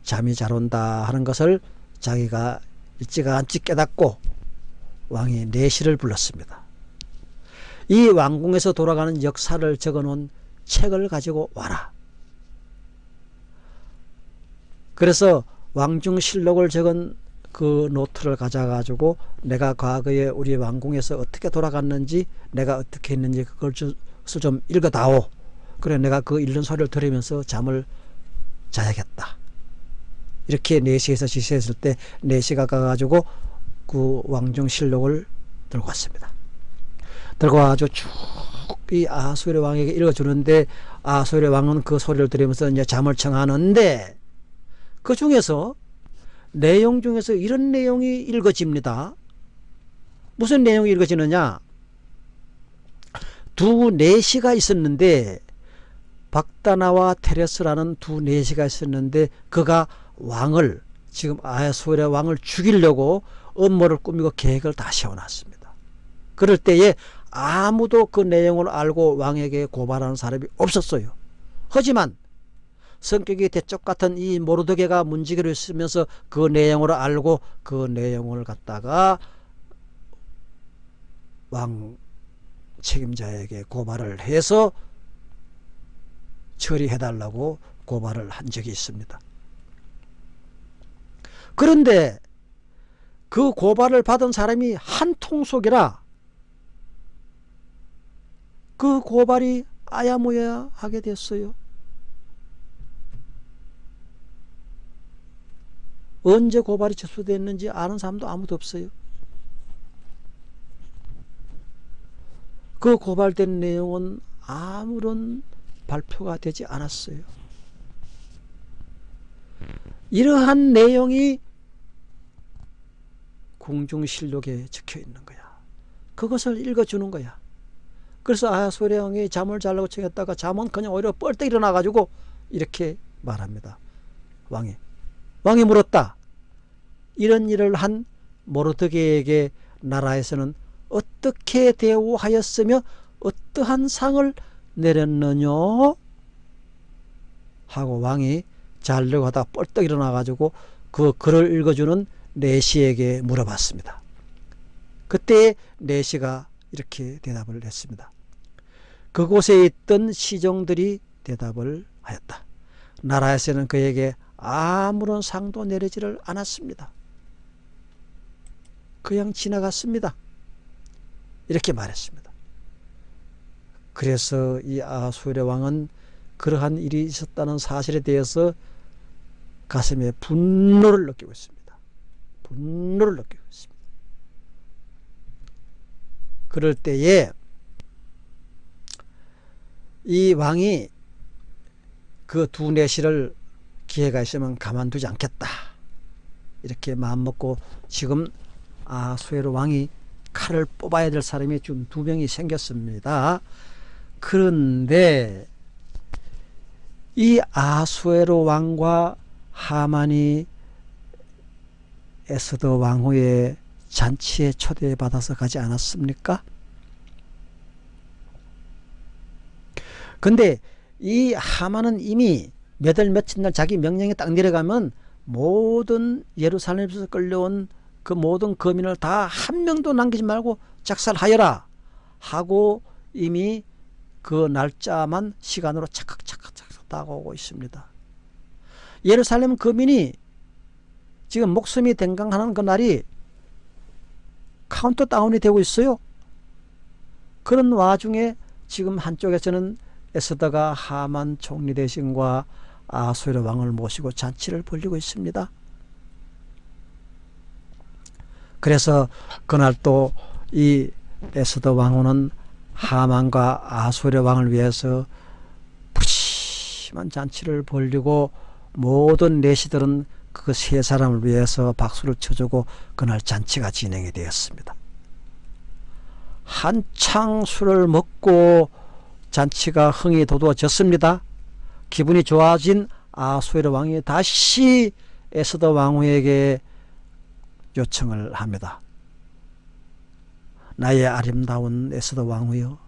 잠이 잘 온다 하는 것을 자기가 일찌감치 깨닫고 왕이 내시를 불렀습니다. 이 왕궁에서 돌아가는 역사를 적어놓은 책을 가지고 와라. 그래서 왕중실록을 적은 그 노트를 가져가지고 내가 과거에 우리 왕궁에서 어떻게 돌아갔는지 내가 어떻게 했는지 그걸 좀 읽어다오. 그래 내가 그 읽는 소리를 들으면서 잠을 자야겠다. 이렇게 4시에서 지시했을 때 4시가 가가지고 그 왕중실록을 들고 왔습니다. 들고 와가지고 쭉 이 아수르 왕에게 읽어주는데 아수르 왕은 그 소리를 들으면서 이제 잠을 청하는데 그 중에서 내용 중에서 이런 내용이 읽어집니다. 무슨 내용이 읽어지느냐? 두 내시가 있었는데 박다나와 테레스라는 두 내시가 있었는데 그가 왕을 지금 아야소의 왕을 죽이려고 음모를 꾸미고 계획을 다 세워놨습니다. 그럴 때에 아무도 그 내용을 알고 왕에게 고발하는 사람이 없었어요. 하지만 성격이 대쪽 같은 이 모르드게가 문지기로 있으면서 그 내용을 알고 그 내용을 갖다가 왕 책임자에게 고발을 해서 처리해달라고 고발을 한 적이 있습니다. 그런데 그 고발을 받은 사람이 한 통속이라 그 고발이 아야무야 하게 됐어요. 언제 고발이 접수됐는지 아는 사람도 아무도 없어요. 그 고발된 내용은 아무런 발표가 되지 않았어요. 이러한 내용이 궁중실록에 적혀 있는 거야. 그것을 읽어주는 거야. 그래서 아 소량이 잠을 자려고 청했다가 잠은 그냥 오히려 뻘떡 일어나가지고 이렇게 말합니다. 왕이. 왕이 물었다. 이런 일을 한 모르드게에게 나라에서는 어떻게 대우하였으며 어떠한 상을 내렸느냐 하고 왕이 자려고 하다 뻘떡 일어나가지고 그 글을 읽어주는 내시에게 물어봤습니다. 그때 내시가 이렇게 대답을 했습니다. 그곳에 있던 시종들이 대답을 하였다. 나라에서는 그에게 아무런 상도 내리지를 않았습니다. 그냥 지나갔습니다. 이렇게 말했습니다. 그래서 이 아수르 왕은 그러한 일이 있었다는 사실에 대해서 가슴에 분노를 느끼고 있습니다. 분노를 느끼고 있습니다. 그럴 때에 이 왕이 그 두 내시를 기회가 있으면 가만두지 않겠다. 이렇게 마음먹고 지금 아수에로 왕이 칼을 뽑아야 될 사람이 지금 두 명이 생겼습니다. 그런데 이 아수에로 왕과 하만이 에스더 왕후의 잔치에 초대받아서 가지 않았습니까? 근데 이 하만은 이미 몇월 며칠 날 자기 명령이 딱 내려가면 모든 예루살렘에서 끌려온 그 모든 거민을 다 한 명도 남기지 말고 학살하여라 하고 이미 그 날짜만 시간으로 착각착각착각 다가오고 있습니다. 예루살렘 거민이 지금 목숨이 댕강하는 그 날이 카운트다운이 되고 있어요. 그런 와중에 지금 한쪽에서는 에스더가 하만 총리 대신과 아수르 왕을 모시고 잔치를 벌리고 있습니다. 그래서 그날 또 이 에스더 왕후는 하만과 아수르 왕을 위해서 푸짐한 잔치를 벌리고 모든 내시들은 그 세 사람을 위해서 박수를 쳐주고 그날 잔치가 진행이 되었습니다. 한창 술을 먹고 잔치가 흥이 돋워졌습니다. 기분이 좋아진 아수에르 왕이 다시 에스더 왕후에게 요청을 합니다. 나의 아름다운 에스더 왕후여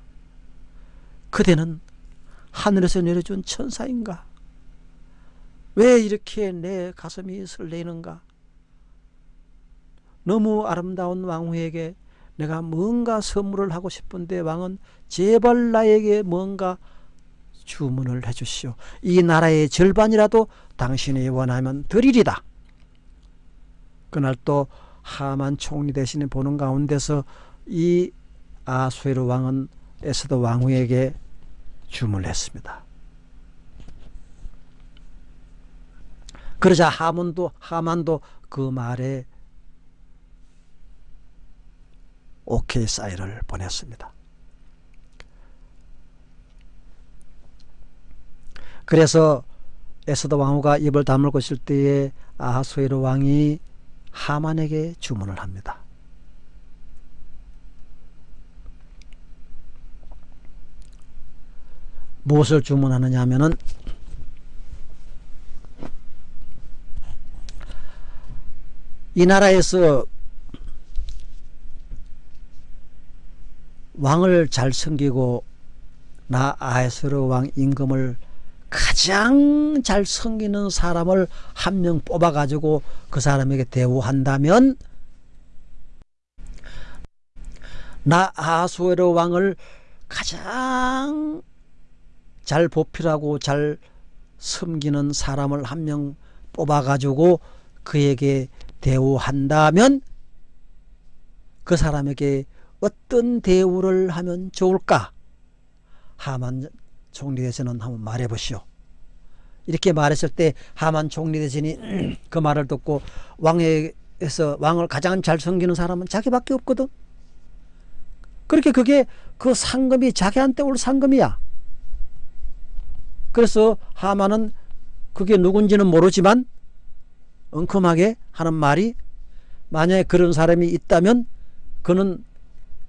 그대는 하늘에서 내려준 천사인가? 왜 이렇게 내 가슴이 설레는가? 너무 아름다운 왕후에게 내가 뭔가 선물을 하고 싶은데 왕은 제발 나에게 뭔가 주문을 해주시오. 이 나라의 절반이라도 당신이 원하면 드리리다. 그날 또 하만 총리 대신에 보는 가운데서 이 아수에르 왕은 에스더 왕후에게 주문을 했습니다. 그러자 하문도 하만도 그 말에 오케이 사인을 보냈습니다. 그래서 에스더 왕후가 입을 다물고 있을 때에 아하수에르 왕이 하만에게 주문을 합니다. 무엇을 주문하느냐 하면은 이 나라에서 왕을 잘 섬기고 나 아에스르 왕 임금을 가장 잘 섬기는 사람을 한 명 뽑아가지고 그 사람에게 대우한다면 나 아수에로 왕을 가장 잘 보필하고 잘 섬기는 사람을 한 명 뽑아가지고 그에게 대우한다면 그 사람에게 어떤 대우를 하면 좋을까? 하만 총리대신은 한번 말해보시오. 이렇게 말했을 때 하만 총리대신이 그 말을 듣고 왕에서 왕을 가장 잘 섬기는 사람은 자기밖에 없거든. 그렇게 그게 그 상금이 자기한테 올 상금이야. 그래서 하만은 그게 누군지는 모르지만 엉큼하게 하는 말이 만약에 그런 사람이 있다면 그는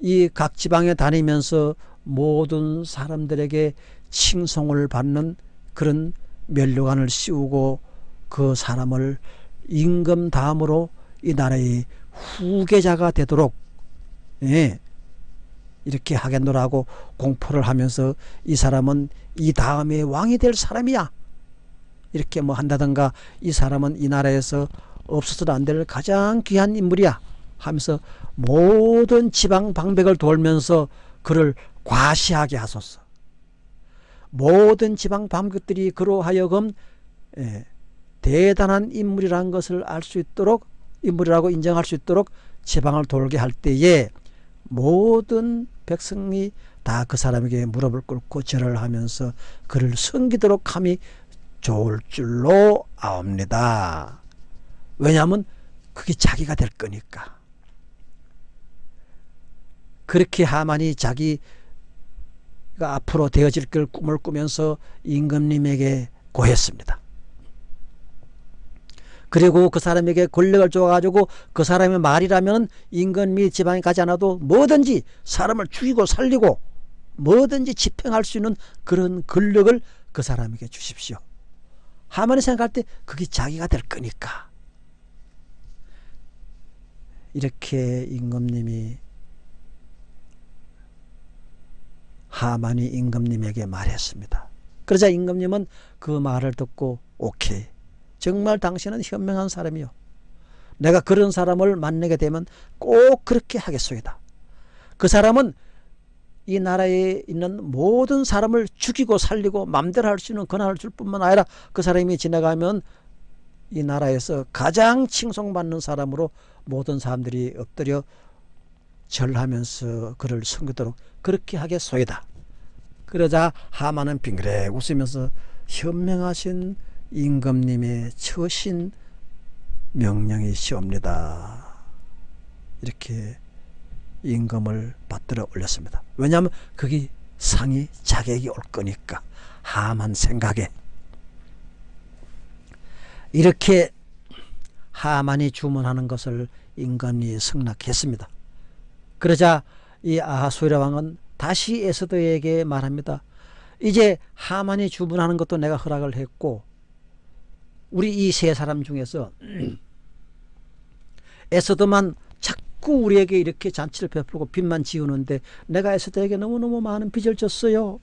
이 각 지방에 다니면서 모든 사람들에게 칭송을 받는 그런 면류관을 씌우고 그 사람을 임금 다음으로 이 나라의 후계자가 되도록 예, 이렇게 하겠노라고 공포를 하면서 이 사람은 이 다음에 왕이 될 사람이야 이렇게 뭐 한다든가 이 사람은 이 나라에서 없어서는 안될 가장 귀한 인물이야 하면서 모든 지방 방백을 돌면서 그를 과시하게 하소서. 모든 지방 방백들이 그로 하여금 예, 대단한 인물이라는 것을 알 수 있도록 인물이라고 인정할 수 있도록 지방을 돌게 할 때에 모든 백성이 다 그 사람에게 무릎을 꿇고 절을 하면서 그를 섬기도록 함이 좋을 줄로 아옵니다. 왜냐하면 그게 자기가 될 거니까. 그렇게 하만이 자기가 앞으로 되어질 걸 꿈을 꾸면서 임금님에게 고했습니다. 그리고 그 사람에게 권력을 줘가지고 그 사람의 말이라면 임금이 지방에 가지 않아도 뭐든지 사람을 죽이고 살리고 뭐든지 집행할 수 있는 그런 권력을 그 사람에게 주십시오. 하만이 생각할 때 그게 자기가 될 거니까. 이렇게 임금님이 하만이 임금님에게 말했습니다. 그러자 임금님은 그 말을 듣고 오케이. 정말 당신은 현명한 사람이요. 내가 그런 사람을 만나게 되면 꼭 그렇게 하겠소이다. 그 사람은 이 나라에 있는 모든 사람을 죽이고 살리고 맘대로 할 수 있는 권한을 줄 뿐만 아니라 그 사람이 지나가면 이 나라에서 가장 칭송받는 사람으로 모든 사람들이 엎드려 절하면서 그를 섬기도록 그렇게 하겠소이다. 그러자 하만은 빙그레 웃으면서 현명하신 임금님의 처신 명령이시옵니다. 이렇게 임금을 받들어 올렸습니다. 왜냐하면 그게 상이 자격이 올 거니까 하만 생각에 이렇게 하만이 주문하는 것을 임금이 승낙했습니다. 그러자 이 아하수라 왕은 다시 에스더에게 말합니다. 이제 하만이 주문하는 것도 내가 허락을 했고 우리 이 세 사람 중에서 에스더만 자꾸 우리에게 이렇게 잔치를 베풀고 빚만 지우는데 내가 에스더에게 너무너무 많은 빚을 졌어요.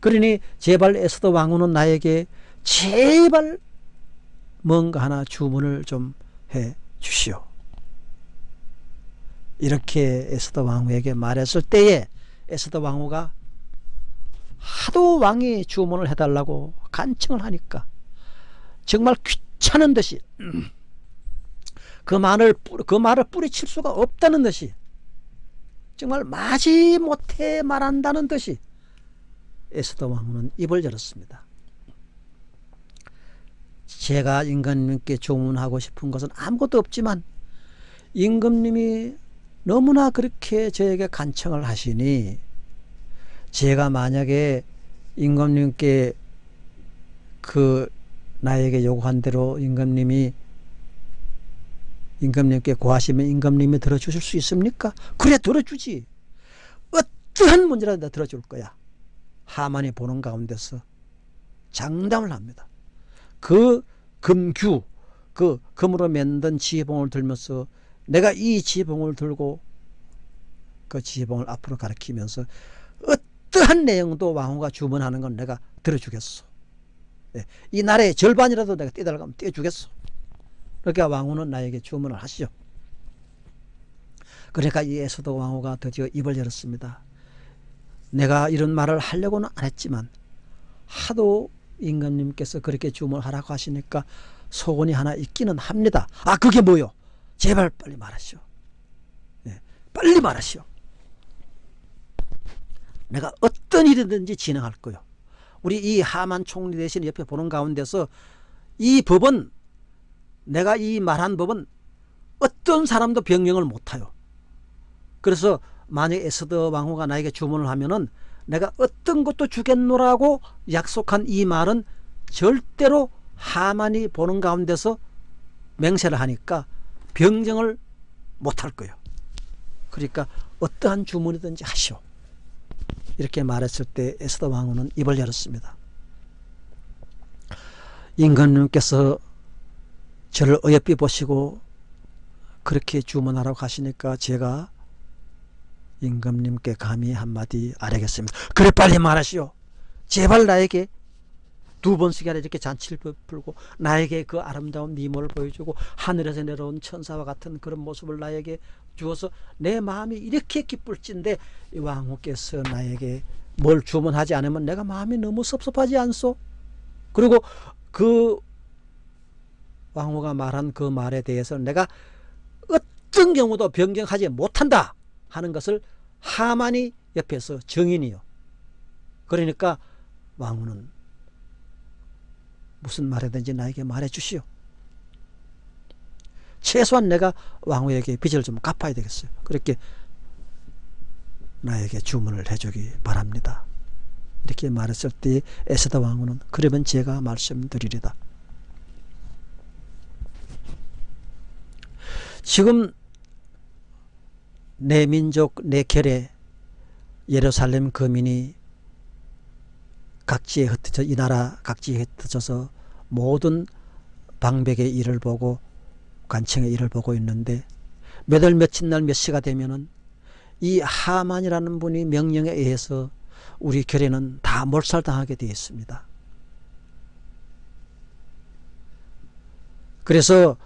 그러니 제발 에스더 왕후는 나에게 제발 뭔가 하나 주문을 좀 해 주시오. 이렇게 에스더 왕후에게 말했을 때에 에스더 왕후가 하도 왕이 주문을 해달라고 간청을 하니까 정말 귀찮은 듯이 그 말을 그 말을 뿌리칠 수가 없다는 듯이 정말 마지 못해 말한다는 듯이 에스더 왕후는 입을 열었습니다. 제가 임금님께 조문하고 싶은 것은 아무것도 없지만 임금님이 너무나 그렇게 저에게 간청을 하시니 제가 만약에 임금님께 그 나에게 요구한 대로 임금님이 임금님께 고하시면 임금님이 들어주실 수 있습니까? 그래 들어주지. 어떠한 문제라도 다 들어줄 거야. 하만이 보는 가운데서 장담을 합니다. 그 금규, 그 금으로 만든 지혜봉을 들면서 내가 이 지혜봉을 들고 그 지혜봉을 앞으로 가리키면서 어떠한 내용도 왕후가 주문하는 건 내가 들어주겠소. 예, 이 나라의 절반이라도 내가 떼달라면 떼주겠소. 그러니까 왕후는 나에게 주문을 하시죠. 그러니까 이 에스더 왕후가 드디어 입을 열었습니다. 내가 이런 말을 하려고는 안 했지만 하도 임금님께서 그렇게 주문하라고 하시니까 소원이 하나 있기는 합니다. 아 그게 뭐요? 제발 빨리 말하시오. 네, 빨리 말하시오. 내가 어떤 일이든지 진행할 거요. 우리 이 하만 총리 대신 옆에 보는 가운데서 이 법은 내가 이 말한 법은 어떤 사람도 변경을 못해요. 그래서 만약 에스더 왕후가 나에게 주문을 하면은 내가 어떤 것도 주겠노라고 약속한 이 말은 절대로 하만이 보는 가운데서 맹세를 하니까 병정을 못할 거예요. 그러니까 어떠한 주문이든지 하시오. 이렇게 말했을 때 에스더 왕후는 입을 열었습니다. 임금님께서 저를 어여삐 보시고 그렇게 주문하라고 하시니까 제가 임금님께 감히 한마디 아뢰겠습니다. 그래 빨리 말하시오. 제발 나에게 두 번씩이나 이렇게 잔치를 풀고 나에게 그 아름다운 미모를 보여주고 하늘에서 내려온 천사와 같은 그런 모습을 나에게 주어서 내 마음이 이렇게 기쁠진데 왕후께서 나에게 뭘 주문하지 않으면 내가 마음이 너무 섭섭하지 않소? 그리고 그 왕후가 말한 그 말에 대해서 내가 어떤 경우도 변경하지 못한다 하는 것을 하만이 옆에서 정인이요. 그러니까 왕후는 무슨 말이든지 나에게 말해 주시오. 최소한 내가 왕후에게 빚을 좀 갚아야 되겠어요. 그렇게 나에게 주문을 해주기 바랍니다. 이렇게 말했을 때 에스더 왕후는 그러면 제가 말씀드리리다. 지금 내 민족 내 결에 예루살렘 거민이 각지에 흩어져 이 나라 각지에 흩어져서 모든 방백의 일을 보고 관청의 일을 보고 있는데 몇 월 며칠 날 몇 시가 되면은 이 하만이라는 분이 명령에 의해서 우리 결에는 다 몰살당하게 되어 있습니다. 그래서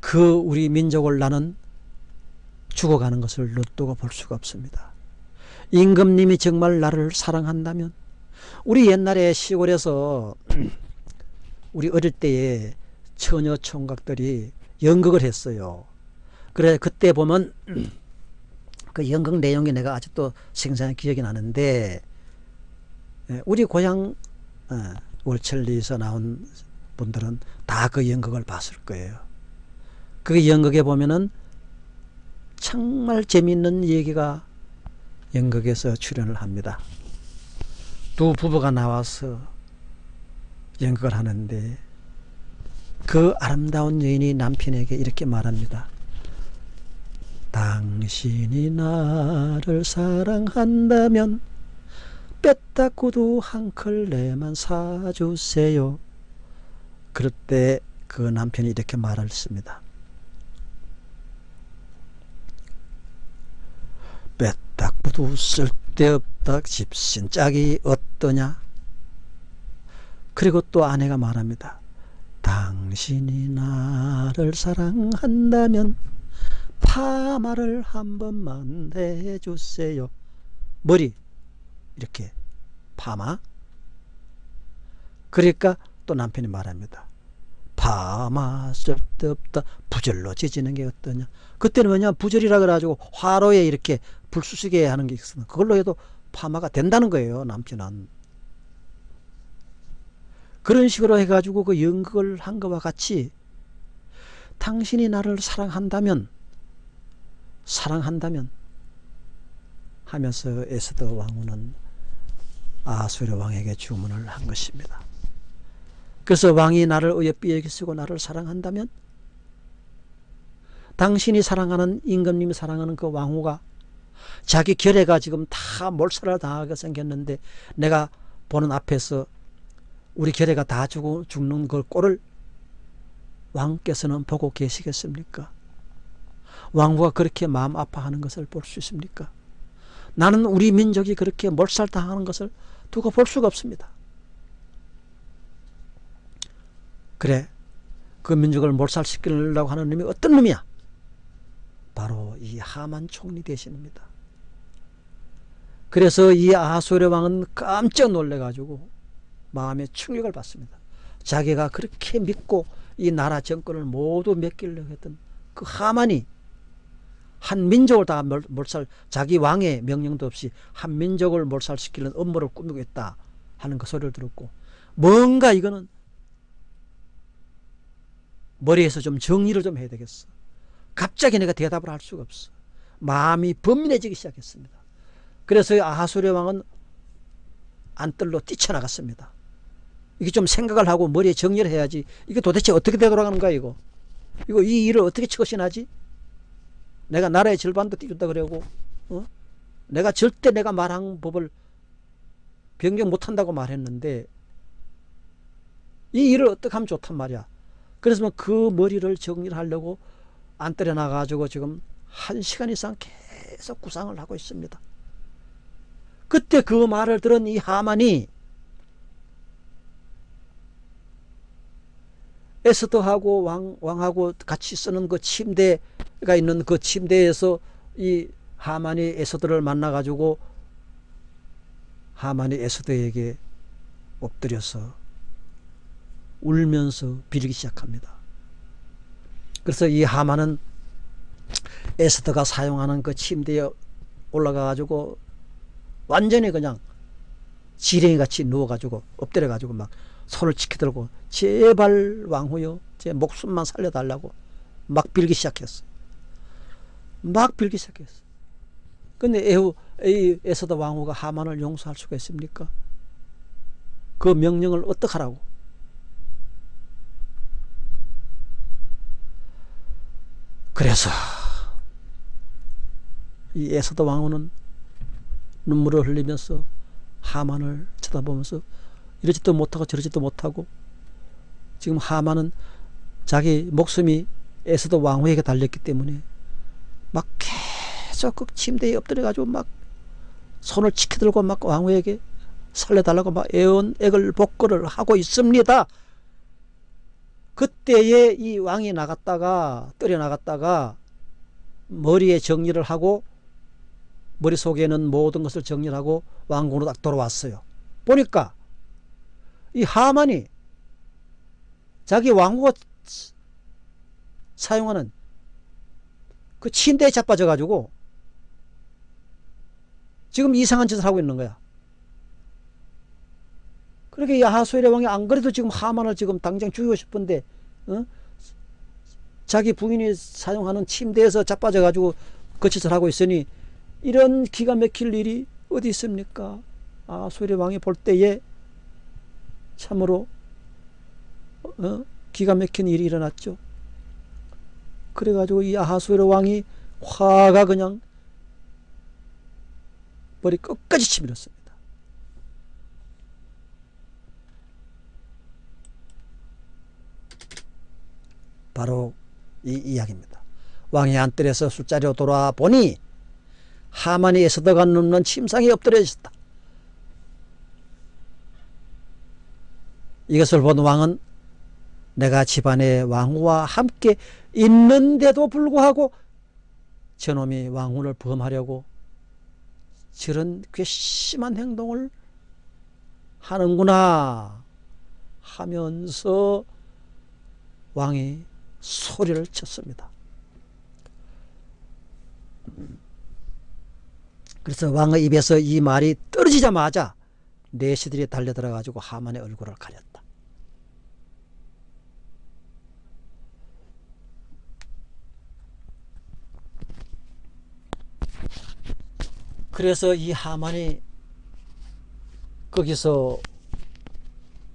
그 우리 민족을 나는 죽어가는 것을 놔두고 볼 수가 없습니다. 임금님이 정말 나를 사랑한다면 우리 옛날에 시골에서 우리 어릴 때에 처녀 총각들이 연극을 했어요. 그래 그때 보면 그 연극 내용이 내가 아직도 생생히 기억이 나는데 예, 우리 고향 어, 월천리에서 나온 분들은 다 그 연극을 봤을 거예요. 그 연극에 보면은 정말 재미있는 얘기가 연극에서 출연을 합니다. 두 부부가 나와서 연극을 하는데 그 아름다운 여인이 남편에게 이렇게 말합니다. 당신이 나를 사랑한다면 뺐다 구두 한 클레만 사주세요. 그럴 때 그 남편이 이렇게 말했습니다. 구두 쓸데없다 집신 짝이 어떠냐? 그리고 또 아내가 말합니다. 당신이 나를 사랑한다면 파마를 한 번만 해주세요. 머리 이렇게 파마. 그러니까 또 남편이 말합니다. 파마 쓸데없다 부절로 지지는 게 어떠냐. 그때는 뭐냐 부절이라 그래가지고 화로에 이렇게 불수시게 하는 게 있었는 그걸로 해도 파마가 된다는 거예요 남편은. 그런 식으로 해가지고 그 연극을 한 것과 같이 당신이 나를 사랑한다면 사랑한다면 하면서 에스더 왕후는 아수르 왕에게 주문을 한 것입니다. 그래서 왕이 나를 어여삐 여기쓰고 나를 사랑한다면 당신이 사랑하는 임금님이 사랑하는 그 왕후가 자기 결애가 지금 다 몰살을 당하게 생겼는데 내가 보는 앞에서 우리 결애가 다 죽어, 죽는 걸 꼴을 왕께서는 보고 계시겠습니까? 왕후가 그렇게 마음 아파하는 것을 볼 수 있습니까? 나는 우리 민족이 그렇게 몰살당하는 것을 두고 볼 수가 없습니다. 그래 그 민족을 몰살시키려고 하는 놈이 어떤 놈이야? 바로 이 하만 총리 대신입니다. 그래서 이 아하수르 왕은 깜짝 놀래가지고 마음에 충격을 받습니다. 자기가 그렇게 믿고 이 나라 정권을 모두 맡기려고 했던 그 하만이 한 민족을 다 몰살 자기 왕의 명령도 없이 한 민족을 몰살시키는 업무를 꾸미고 있다 하는 그 소리를 들었고 뭔가 이거는 머리에서 좀 정리를 좀 해야 되겠어. 갑자기 내가 대답을 할 수가 없어. 마음이 번민해지기 시작했습니다 그래서 아하수레 왕은 안뜰로 뛰쳐나갔습니다. 이게 좀 생각을 하고 머리에 정리를 해야지 이게 도대체 어떻게 되돌아가는 거야 이거? 이거 이 일을 어떻게 처신하지? 내가 나라의 절반도 띄준다 그러고 어? 내가 절대 내가 말한 법을 변경 못한다고 말했는데 이 일을 어떻게 하면 좋단 말이야. 그래서 그 머리를 정리를 하려고 안 때려 나가지고 지금 한 시간 이상 계속 구상을 하고 있습니다 그때 그 말을 들은 이 하만이 에스더하고 왕, 왕하고 같이 쓰는 그 침대가 있는 그 침대에서 이 하만이 에스더를 만나가지고 하만이 에스더에게 엎드려서 울면서 빌기 시작합니다. 그래서 이 하만은 에스더가 사용하는 그 침대에 올라가가지고 완전히 그냥 지렁이 같이 누워가지고 엎드려가지고 막 손을 치켜들고 제발 왕후여 제 목숨만 살려달라고 막 빌기 시작했어. 막 빌기 시작했어. 근데 에후, 에서도 왕후가 하만을 용서할 수가 있습니까? 그 명령을 어떡하라고? 그래서 이 에서도 왕후는 눈물을 흘리면서 하만을 쳐다보면서 이러지도 못하고 저러지도 못하고 지금 하만은 자기 목숨이 에서도 왕후에게 달렸기 때문에 막 계속 그 침대에 엎드려 가지고 막 손을 치켜들고 막 왕후에게 살려달라고 막 애원 애걸 복거를 하고 있습니다. 그때에 이 왕이 나갔다가 떨어 나갔다가 머리에 정리를 하고 머릿속에는 모든 것을 정리하고 왕궁으로 딱 돌아왔어요. 보니까 이 하만이 자기 왕후가 사용하는 그 침대에 자빠져 가지고 지금 이상한 짓을 하고 있는 거야. 그렇게 야하수엘의 왕이 안 그래도 지금 하만을 지금 당장 죽이고 싶은데 어? 자기 부인이 사용하는 침대에서 자빠져 가지고 그 짓을 하고 있으니 이런 기가 막힐 일이 어디 있습니까? 아수엘의 왕이 볼 때에 참으로 어? 기가 막힌 일이 일어났죠. 그래가지고 이 아하수에로 왕이 화가 그냥 머리 끝까지 치밀었습니다. 바로 이 이야기입니다. 왕이 안뜰에서 술자리로 돌아 보니 하만이 에서더가 눕는 침상에 엎드려 있었다. 이것을 본 왕은 내가 집안의 왕후와 함께 있는데도 불구하고 저놈이 왕후를 범하려고 저런 괘씸한 행동을 하는구나 하면서 왕이 소리를 쳤습니다. 그래서 왕의 입에서 이 말이 떨어지자마자 내시들이 달려들어 가지고 하만의 얼굴을 가렸다. 그래서 이 하만이 거기서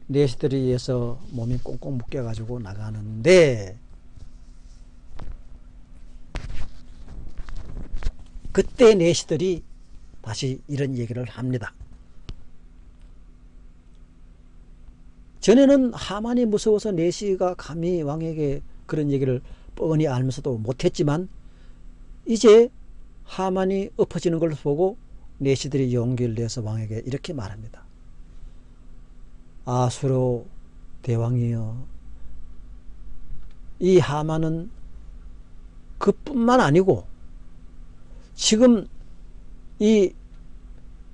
내시들에 의해서 몸이 꽁꽁 묶여 가지고 나가는데 그때 내시들이 다시 이런 얘기를 합니다. 전에는 하만이 무서워서 내시가 감히 왕에게 그런 얘기를 뻔히 알면서도 못했지만 이제 하만이 엎어지는 걸 보고 내시들이 용기를 내서 왕에게 이렇게 말합니다. 아수로 대왕이여 이 하만은 그뿐만 아니고 지금 이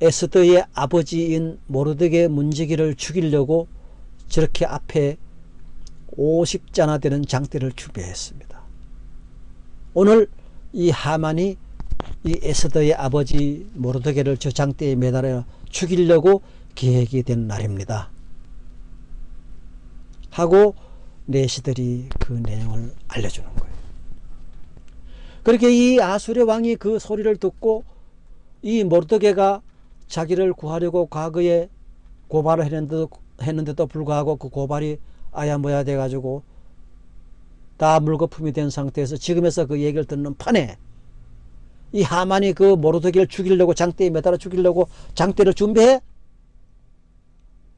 에스더의 아버지인 모르드게 문지기를 죽이려고 저렇게 앞에 50자나 되는 장대를 준비했습니다. 오늘 이 하만이 이 에스더의 아버지 모르드게를 저 장대에 매달아 죽이려고 계획이 된 날입니다. 하고 내시들이 그 내용을 알려주는 거예요. 그렇게 이 아수르 왕이 그 소리를 듣고 이 모르드게가 자기를 구하려고 과거에 고발을 했는데도, 했는데도 불구하고 그 고발이 아야모야 돼가지고 다 물거품이 된 상태에서 지금에서 그 얘기를 듣는 판에 이 하만이 그 모르드게를 죽이려고 장대에 매달아 죽이려고 장대를 준비해?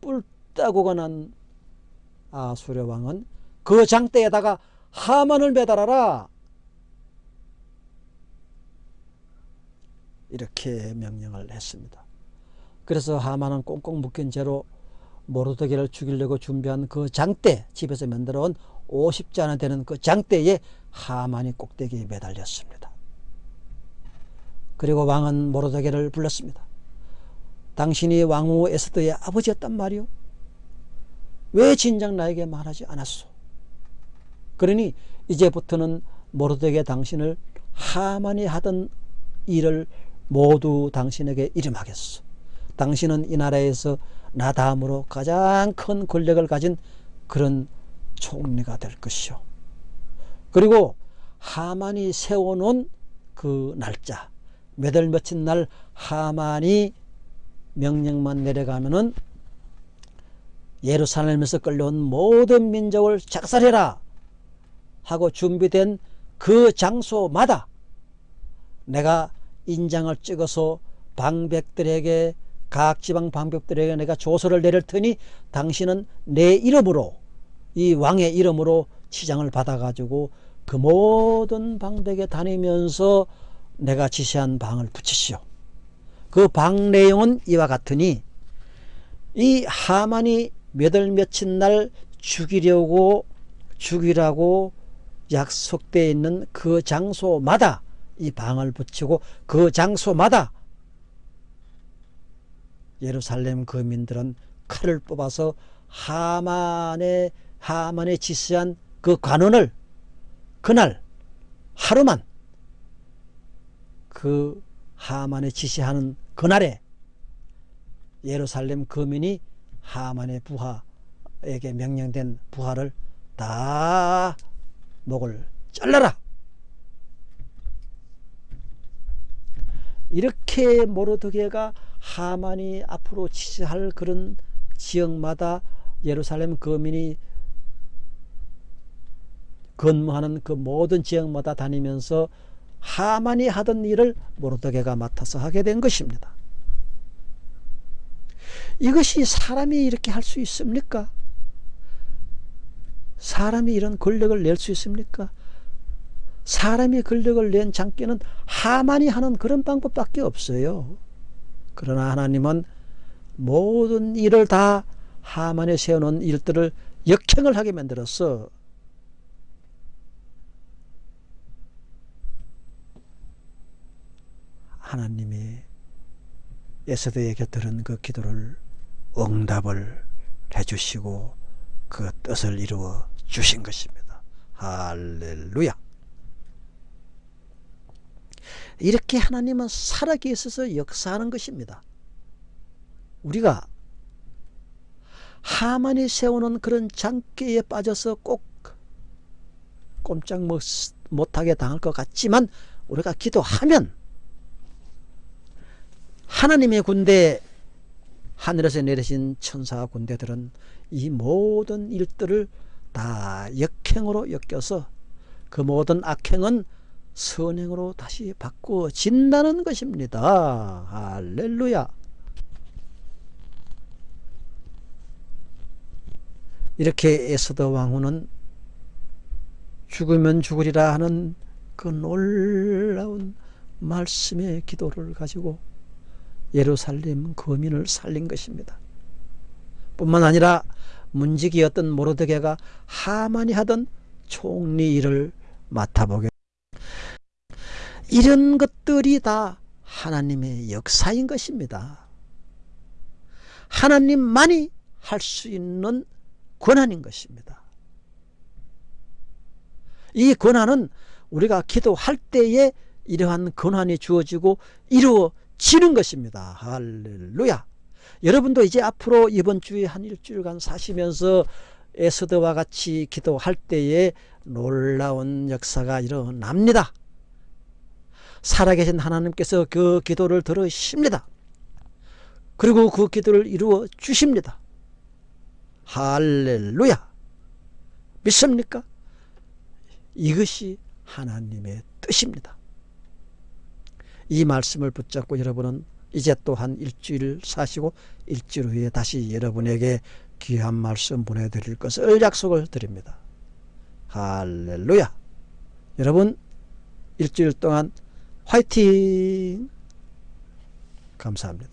뿔 따고가 난 아수르 왕은 그 장대에다가 하만을 매달아라 이렇게 명령을 했습니다. 그래서 하만은 꽁꽁 묶인 채로 모르드게를 죽이려고 준비한 그 장대 집에서 만들어온 50자나 되는 그 장대에 하만이 꼭대기에 매달렸습니다. 그리고 왕은 모르드게를 불렀습니다. 당신이 왕후 에스더의 아버지였단 말이오. 왜 진작 나에게 말하지 않았소? 그러니 이제부터는 모르드게 당신을 하만이 하던 일을 모두 당신에게 이름하겠소. 당신은 이 나라에서 나 다음으로 가장 큰 권력을 가진 그런 총리가 될 것이요. 그리고 하만이 세워놓은 그 날짜, 몇 월 며칠 날 하만이 명령만 내려가면은 예루살렘에서 끌려온 모든 민족을 작살해라 하고 준비된 그 장소마다 내가 인장을 찍어서 방백들에게 각 지방 방백들에게 내가 조서를 내릴 테니 당신은 내 이름으로 이 왕의 이름으로 치장을 받아 가지고 그 모든 방백에 다니면서 내가 지시한 방을 붙이시오. 그 방 내용은 이와 같으니 이 하만이 몇월 며칠 날 죽이려고 죽이라고 약속되어 있는 그 장소마다 이 방을 붙이고 그 장소마다 예루살렘 거민들은 칼을 뽑아서 하만의 하만의 지시한 그 관원을 그날 하루만 그 하만의 지시하는 그날에 예루살렘 거민이 하만의 부하에게 명령된 부하를 다 목을 잘라라 이렇게 모르드게가 하만이 앞으로 지시할 그런 지역마다 예루살렘 거민이 근무하는 그 모든 지역마다 다니면서 하만이 하던 일을 모르드게가 맡아서 하게 된 것입니다. 이것이 사람이 이렇게 할 수 있습니까? 사람이 이런 권력을 낼 수 있습니까? 사람이 권력을 낸 장기는 하만이 하는 그런 방법밖에 없어요. 그러나 하나님은 모든 일을 다 하만에 세워놓은 일들을 역행을 하게 만들었어. 하나님이 에스더의 곁들은 그 기도를 응답을 해주시고 그 뜻을 이루어 주신 것입니다. 할렐루야. 이렇게 하나님은 살아계셔서 역사하는 것입니다. 우리가 하만이 세우는 그런 장기에 빠져서 꼭 꼼짝 못하게 당할 것 같지만 우리가 기도하면 하나님의 군대 하늘에서 내리신 천사 군대들은 이 모든 일들을 다 역행으로 엮여서 그 모든 악행은 선행으로 다시 바꾸어진다는 것입니다. 할렐루야. 이렇게 에스더 왕후는 죽으면 죽으리라 하는 그 놀라운 말씀의 기도를 가지고 예루살렘 거민을 살린 것입니다. 뿐만 아니라 문지기였던 모르드게가 하만이 하던 총리 일을 맡아보게 이런 것들이 다 하나님의 역사인 것입니다. 하나님만이 할 수 있는 권한인 것입니다. 이 권한은 우리가 기도할 때에 이러한 권한이 주어지고 이루어지는 것입니다. 할렐루야. 여러분도 이제 앞으로 이번 주에 한 일주일간 사시면서 에스더와 같이 기도할 때에 놀라운 역사가 일어납니다. 살아계신 하나님께서 그 기도를 들으십니다. 그리고 그 기도를 이루어 주십니다. 할렐루야. 믿습니까? 이것이 하나님의 뜻입니다. 이 말씀을 붙잡고 여러분은 이제 또한 일주일 사시고 일주일 후에 다시 여러분에게 귀한 말씀 보내드릴 것을 약속을 드립니다. 할렐루야. 여러분 일주일 동안 화이팅! 감사합니다.